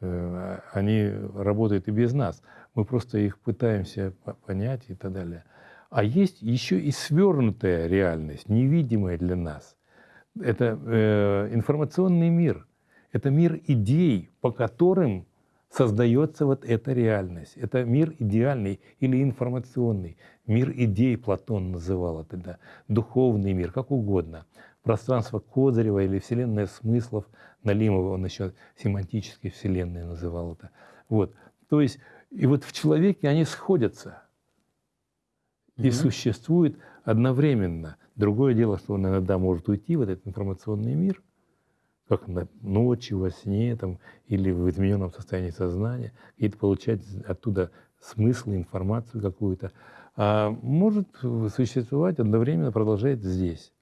Speaker 2: Э, они работают и без нас. Мы просто их пытаемся понять и так далее. А есть еще и свернутая реальность, невидимая для нас. Это э, информационный мир. Это мир идей, по которым создается вот эта реальность. Это мир идеальный или информационный. Мир идей Платон называл это, да. духовный мир, как угодно. Пространство Козырева или вселенная смыслов Налимова, он еще семантической вселенной называл это. Вот. То есть, и вот в человеке они сходятся и mm-hmm. существуют одновременно. Другое дело, что он иногда может уйти в этот информационный мир, как на ночью, во сне там, или в измененном состоянии сознания, какие-то получать оттуда смысл, информацию какую-то, а может существовать одновременно, продолжает здесь,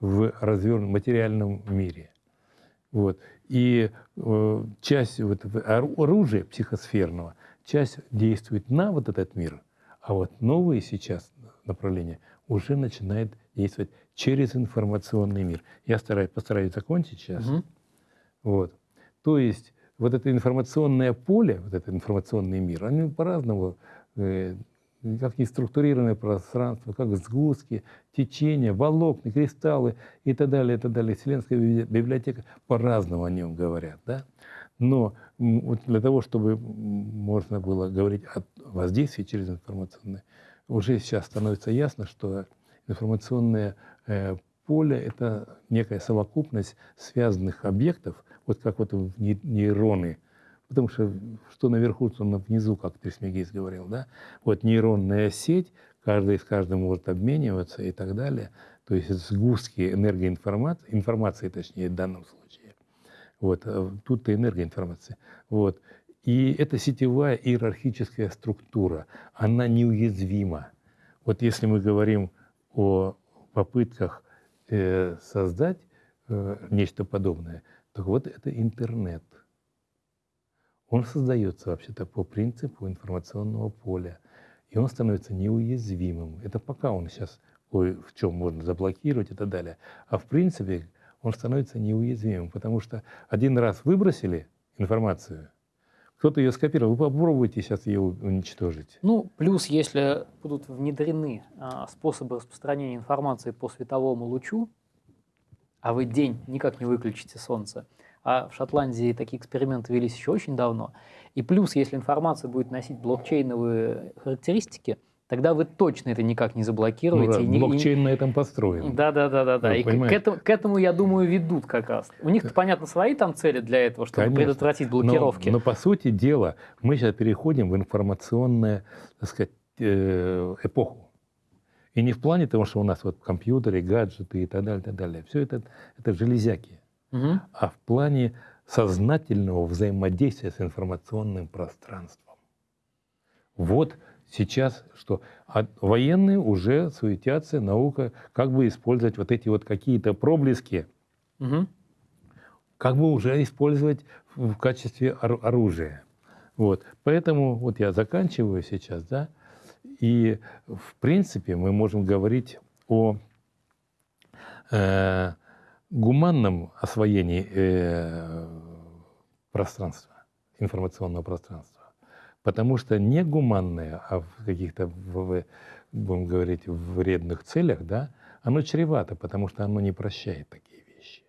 Speaker 2: в развернутом материальном мире. Вот. И э, часть вот оружия психосферного, часть действует на вот этот мир, а вот новые сейчас направления уже начинают действовать через информационный мир. Я стараюсь, постараюсь закончить сейчас. Угу. Вот. То есть вот это информационное поле, вот этот информационный мир, они по-разному, э, как неструктурированное пространство, как сгустки, течения, волокна, кристаллы и так далее, и так далее. Вселенская библиотека по-разному о нем говорят. Да? Но вот для того, чтобы можно было говорить о воздействии через информационное, уже сейчас становится ясно, что информационное э, поле — это некая совокупность связанных объектов, вот как вот нейроны. Потому что что наверху, что внизу, как Трисмегиз говорил, да? Вот нейронная сеть, каждый с каждым может обмениваться и так далее. То есть сгустки энергоинформации, информации точнее в данном случае. Вот, э, тут-то энергоинформация. Вот. И это сетевая иерархическая структура, она неуязвима. Вот если мы говорим о попытках э, создать э, нечто подобное, так вот это интернет. Он создается вообще-то по принципу информационного поля. И он становится неуязвимым. Это пока он сейчас в чем можно заблокировать и так далее. А в принципе он становится неуязвимым, потому что один раз выбросили информацию, кто-то ее скопировал. Вы попробуйте сейчас ее уничтожить.
Speaker 1: Ну, плюс, если будут внедрены а, способы распространения информации по световому лучу, а вы день никак не выключите солнце, а в Шотландии такие эксперименты велись еще очень давно, и плюс, если информация будет носить блокчейновые характеристики – тогда вы точно это никак не заблокируете.
Speaker 2: Ну, да, блокчейн и... на этом построен.
Speaker 1: Да, да, да, да, да. И к, к, этому, к этому, я думаю, ведут как раз. У них, понятно, свои там цели для этого, чтобы Конечно. предотвратить блокировки.
Speaker 2: Но, но по сути дела, мы сейчас переходим в информационную, так сказать, э, эпоху. И не в плане того, что у нас вот компьютеры, гаджеты и так далее, и так далее. Все это, это железяки. Угу. А в плане сознательного взаимодействия с информационным пространством. Вот сейчас что? А военные уже суетятся, наука, как бы использовать вот эти вот какие-то проблески, угу. как бы уже использовать в качестве оружия. Вот. Поэтому вот я заканчиваю сейчас, да, и в принципе мы можем говорить о э, гуманном освоении э, пространства, информационного пространства. Потому что не гуманное, а в каких-то, будем говорить, вредных целях, да, оно чревато, потому что оно не прощает такие вещи.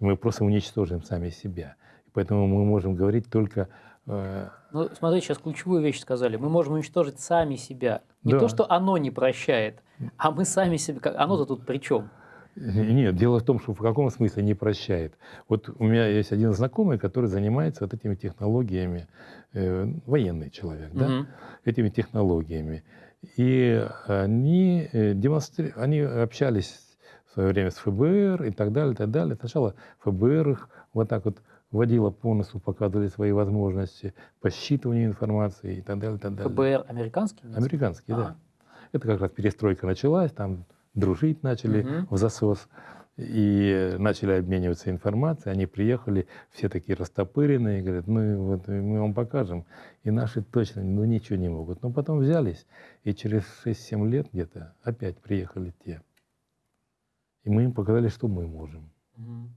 Speaker 2: Мы просто уничтожим сами себя. Поэтому мы можем говорить только...
Speaker 1: Э... Ну, смотрите, сейчас ключевую вещь сказали. Мы можем уничтожить сами себя. Не да. то, что оно не прощает, а мы сами себя... Оно-то тут при чем?
Speaker 2: Нет, дело в том, что в каком смысле не прощает. Вот у меня есть один знакомый, который занимается вот этими технологиями, э, военный человек, угу. да, этими технологиями. И они, э, демонстри... они общались в свое время с ФБР и так далее, и так далее. Сначала ФБР их вот так вот вводила по носу, показывали свои возможности по считыванию информации и так далее, и так далее.
Speaker 1: ФБР американский?
Speaker 2: Американский, а -а. да. Это как раз перестройка началась, там дружить начали угу. в засос и начали обмениваться информацией. Они приехали, все такие растопыренные, говорят, ну вот мы вам покажем. И наши точно ну, ничего не могут. Но потом взялись, и через 6-7 лет где-то опять приехали те. И мы им показали, что мы можем. Угу.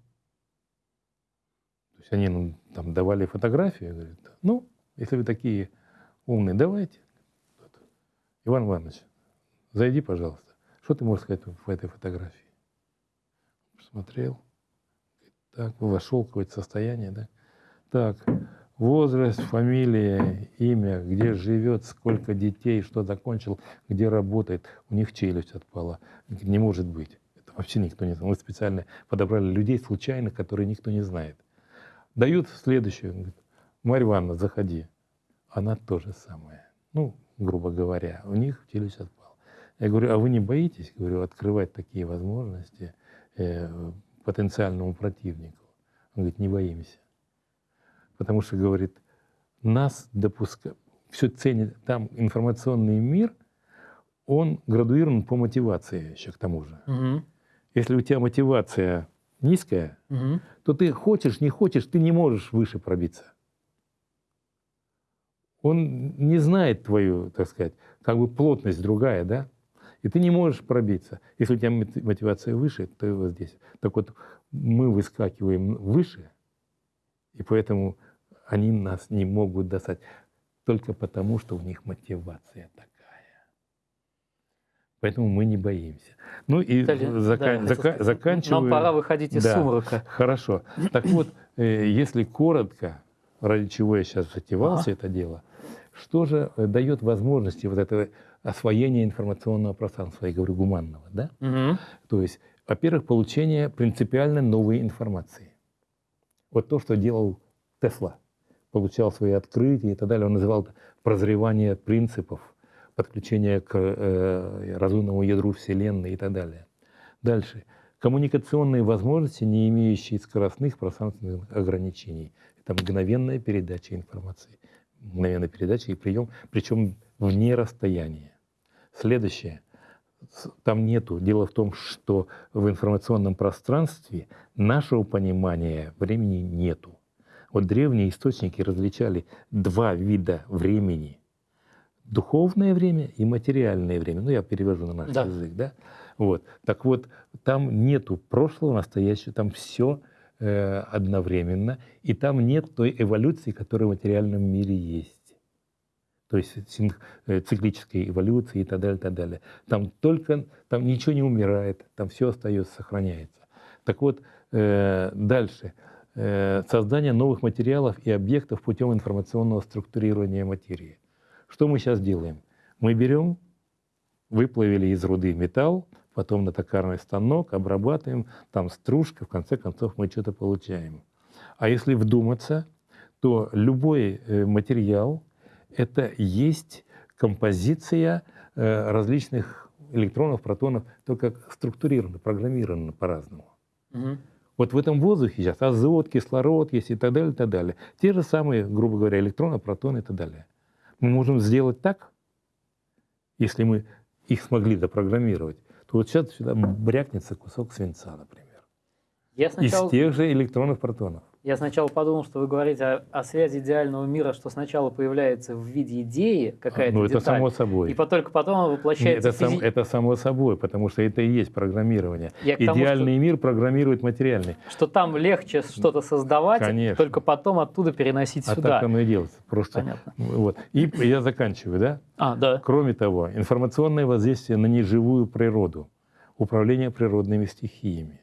Speaker 2: То есть они нам там давали фотографии, говорят, ну, если вы такие умные, давайте. Иван Иванович, зайди, пожалуйста. Что ты можешь сказать в этой фотографии? Посмотрел. Так, вошел в какое-то состояние, да? Так, возраст, фамилия, имя, где живет, сколько детей, что закончил, где работает. У них челюсть отпала. Не может быть. Это вообще никто не знает. Мы специально подобрали людей случайных, которые никто не знает. Дают следующую. Марья Ивановна, заходи. Она то же самое. Ну, грубо говоря, у них челюсть отпала. Я говорю, а вы не боитесь, говорю, открывать такие возможности э, потенциальному противнику? Он говорит, не боимся. Потому что, говорит, нас допускают, все ценят, там информационный мир, он градуирован по мотивации еще к тому же. Угу. Если у тебя мотивация низкая, угу. то ты хочешь, не хочешь, ты не можешь выше пробиться. Он не знает твою, так сказать, как бы плотность другая, да? И ты не можешь пробиться. Если у тебя мотивация выше, то вот здесь. Так вот, мы выскакиваем выше, и поэтому они нас не могут достать. Только потому, что у них мотивация такая. Поэтому мы не боимся. Ну и Далее, зака- да, зака- заканчиваю.
Speaker 1: Нам пора выходить из да, сумрака.
Speaker 2: Хорошо. Так вот, э, если коротко, ради чего я сейчас затевался ага. это дело, что же э, дает возможности вот этого освоения информационного пространства, я говорю, гуманного, да? Угу. То есть, во-первых, получение принципиально новой информации. Вот то, что делал Тесла. Получал свои открытия и так далее. Он называл это прозревание принципов, подключение к э, разумному ядру Вселенной и так далее. Дальше. Коммуникационные возможности, не имеющие скоростных пространственных ограничений. Это мгновенная передача информации мгновенной передачи и прием, причем вне расстояния. Следующее. Там нету. Дело в том, что в информационном пространстве нашего понимания времени нету. Вот древние источники различали два вида времени. Духовное время и материальное время. Ну, я перевожу на наш да. язык, да? Вот. Так вот, там нету прошлого, настоящего, там все Э, одновременно, и там нет той эволюции, которая в материальном мире есть. То есть э, циклической эволюции и так далее, и так далее. Там только, там ничего не умирает, там все остается, сохраняется. Так вот, э, дальше. Создание новых материалов и объектов путем информационного структурирования материи. Что мы сейчас делаем? Мы берем, выплавили из руды металл, потом на токарный станок, обрабатываем, там стружка, в конце концов мы что-то получаем. А если вдуматься, то любой э, материал — это есть композиция э, различных электронов, протонов, только структурировано, программировано по-разному. Угу. Вот в этом воздухе сейчас азот, кислород есть и так далее, и так далее. Те же самые, грубо говоря, электроны, протоны и так далее. Мы можем сделать так, если мы их смогли запрограммировать, то вот сейчас сюда брякнется кусок свинца, например. Я сначала... Из тех же электронов, протонов.
Speaker 1: Я сначала подумал, что вы говорите о, о связи идеального мира, что сначала появляется в виде идеи какая-то
Speaker 2: Ну, это само собой.
Speaker 1: И только потом воплощается
Speaker 2: это, физи... сам, это само собой, потому что это и есть программирование. Я Идеальный тому, мир программирует материальный.
Speaker 1: Что там легче что-то создавать, Конечно. только потом оттуда переносить
Speaker 2: а
Speaker 1: сюда.
Speaker 2: А так оно и делается. Просто, Понятно. Вот. И я заканчиваю, да?
Speaker 1: А, да.
Speaker 2: Кроме того, информационное воздействие на неживую природу, управление природными стихиями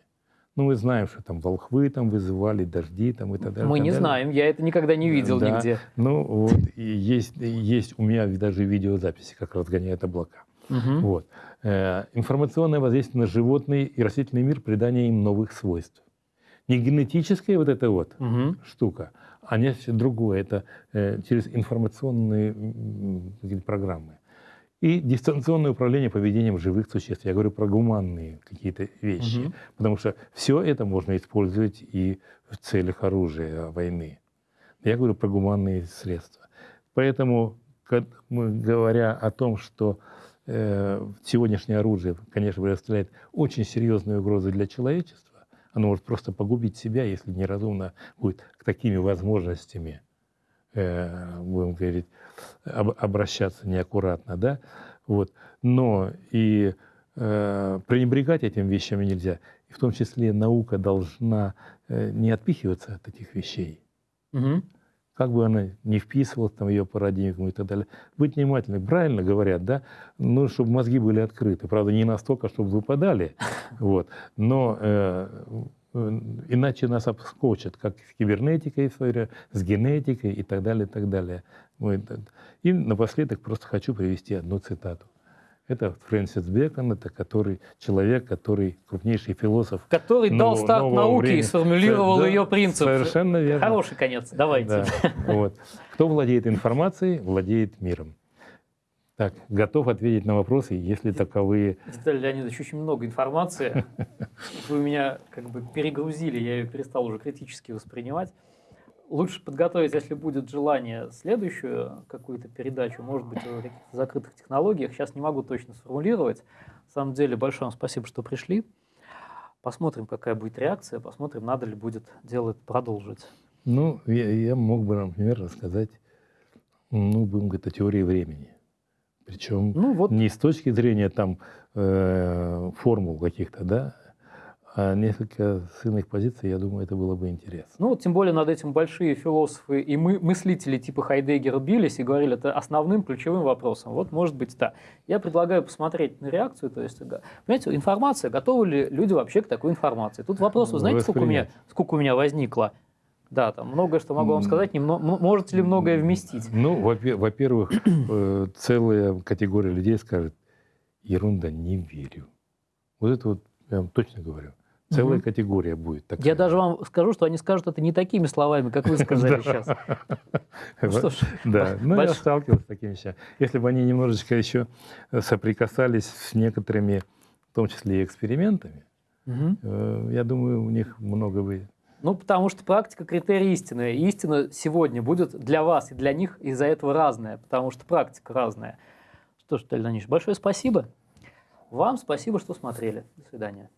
Speaker 2: ну, мы знаем, что там волхвы там вызывали, дожди там и так далее.
Speaker 1: Мы не
Speaker 2: далее.
Speaker 1: знаем, я это никогда не видел да. нигде.
Speaker 2: Ну, вот, и есть, есть у меня даже видеозаписи, как разгоняют облака. Угу. Вот. Э, информационное воздействие на животный и растительный мир, придание им новых свойств. Не генетическая вот эта вот угу. штука, а нечто другое. Это э, через информационные э, программы и дистанционное управление поведением живых существ. Я говорю про гуманные какие-то вещи, угу. потому что все это можно использовать и в целях оружия войны. Я говорю про гуманные средства. Поэтому, говоря о том, что э, сегодняшнее оружие, конечно, представляет очень серьезную угрозу для человечества, оно может просто погубить себя, если неразумно будет к такими возможностями, э, будем говорить, обращаться неаккуратно, да, вот. Но и э, пренебрегать этим вещами нельзя. И в том числе наука должна э, не отпихиваться от этих вещей. Угу. Как бы она не вписывалась там, в ее парадигму и так далее. Быть внимательным. Правильно говорят, да? Ну, чтобы мозги были открыты. Правда, не настолько, чтобы выпадали. [laughs] Вот. Но э, иначе нас обскочат, как с кибернетикой, с генетикой и так далее, и так далее. И напоследок просто хочу привести одну цитату. Это Фрэнсис Бекон, это который, человек, который крупнейший философ.
Speaker 1: Который дал нового, старт науке времени. и сформулировал
Speaker 2: да,
Speaker 1: ее принцип.
Speaker 2: Совершенно верно.
Speaker 1: Хороший конец, давайте. Да,
Speaker 2: вот. Кто владеет информацией, владеет миром. Так, готов ответить на вопросы, если таковые.
Speaker 1: Виталий Леонидович, очень много информации. [laughs] Вы меня как бы перегрузили, я ее перестал уже критически воспринимать. Лучше подготовить, если будет желание, следующую какую-то передачу, может быть, о каких-то закрытых технологиях. Сейчас не могу точно сформулировать. На самом деле, большое вам спасибо, что пришли. Посмотрим, какая будет реакция, посмотрим, надо ли будет делать, продолжить.
Speaker 2: Ну, я, я мог бы, например, рассказать, ну, будем говорить, о теории времени. Причем ну, вот. не с точки зрения там э, формул каких-то, да, а несколько с иных позиций, я думаю, это было бы интересно.
Speaker 1: Ну, вот тем более над этим большие философы и мы, мыслители типа Хайдеггера бились и говорили, это основным ключевым вопросом. Вот, может быть, да. Я предлагаю посмотреть на реакцию, то есть, понимаете, информация, готовы ли люди вообще к такой информации? Тут вопрос, вы знаете, сколько у, меня, сколько у меня возникло? Да, там многое, что могу вам сказать, не, можете ли многое вместить?
Speaker 2: Ну, во-первых, э, целая категория людей скажет, ерунда, не верю. Вот это вот я вам точно говорю. Целая угу. категория будет такая.
Speaker 1: Я даже вам скажу, что они скажут это не такими словами, как вы сказали [laughs] сейчас. [laughs]
Speaker 2: Ну что ж, да, [laughs] ну я сталкивался с такими вещами. Если бы они немножечко еще соприкасались с некоторыми, в том числе и экспериментами, э, я думаю, у них много бы
Speaker 1: ну, потому что практика – критерий истины. И истина сегодня будет для вас и для них из-за этого разная, потому что практика разная. Что ж, Леонидович, большое спасибо. Вам спасибо, что смотрели. До свидания.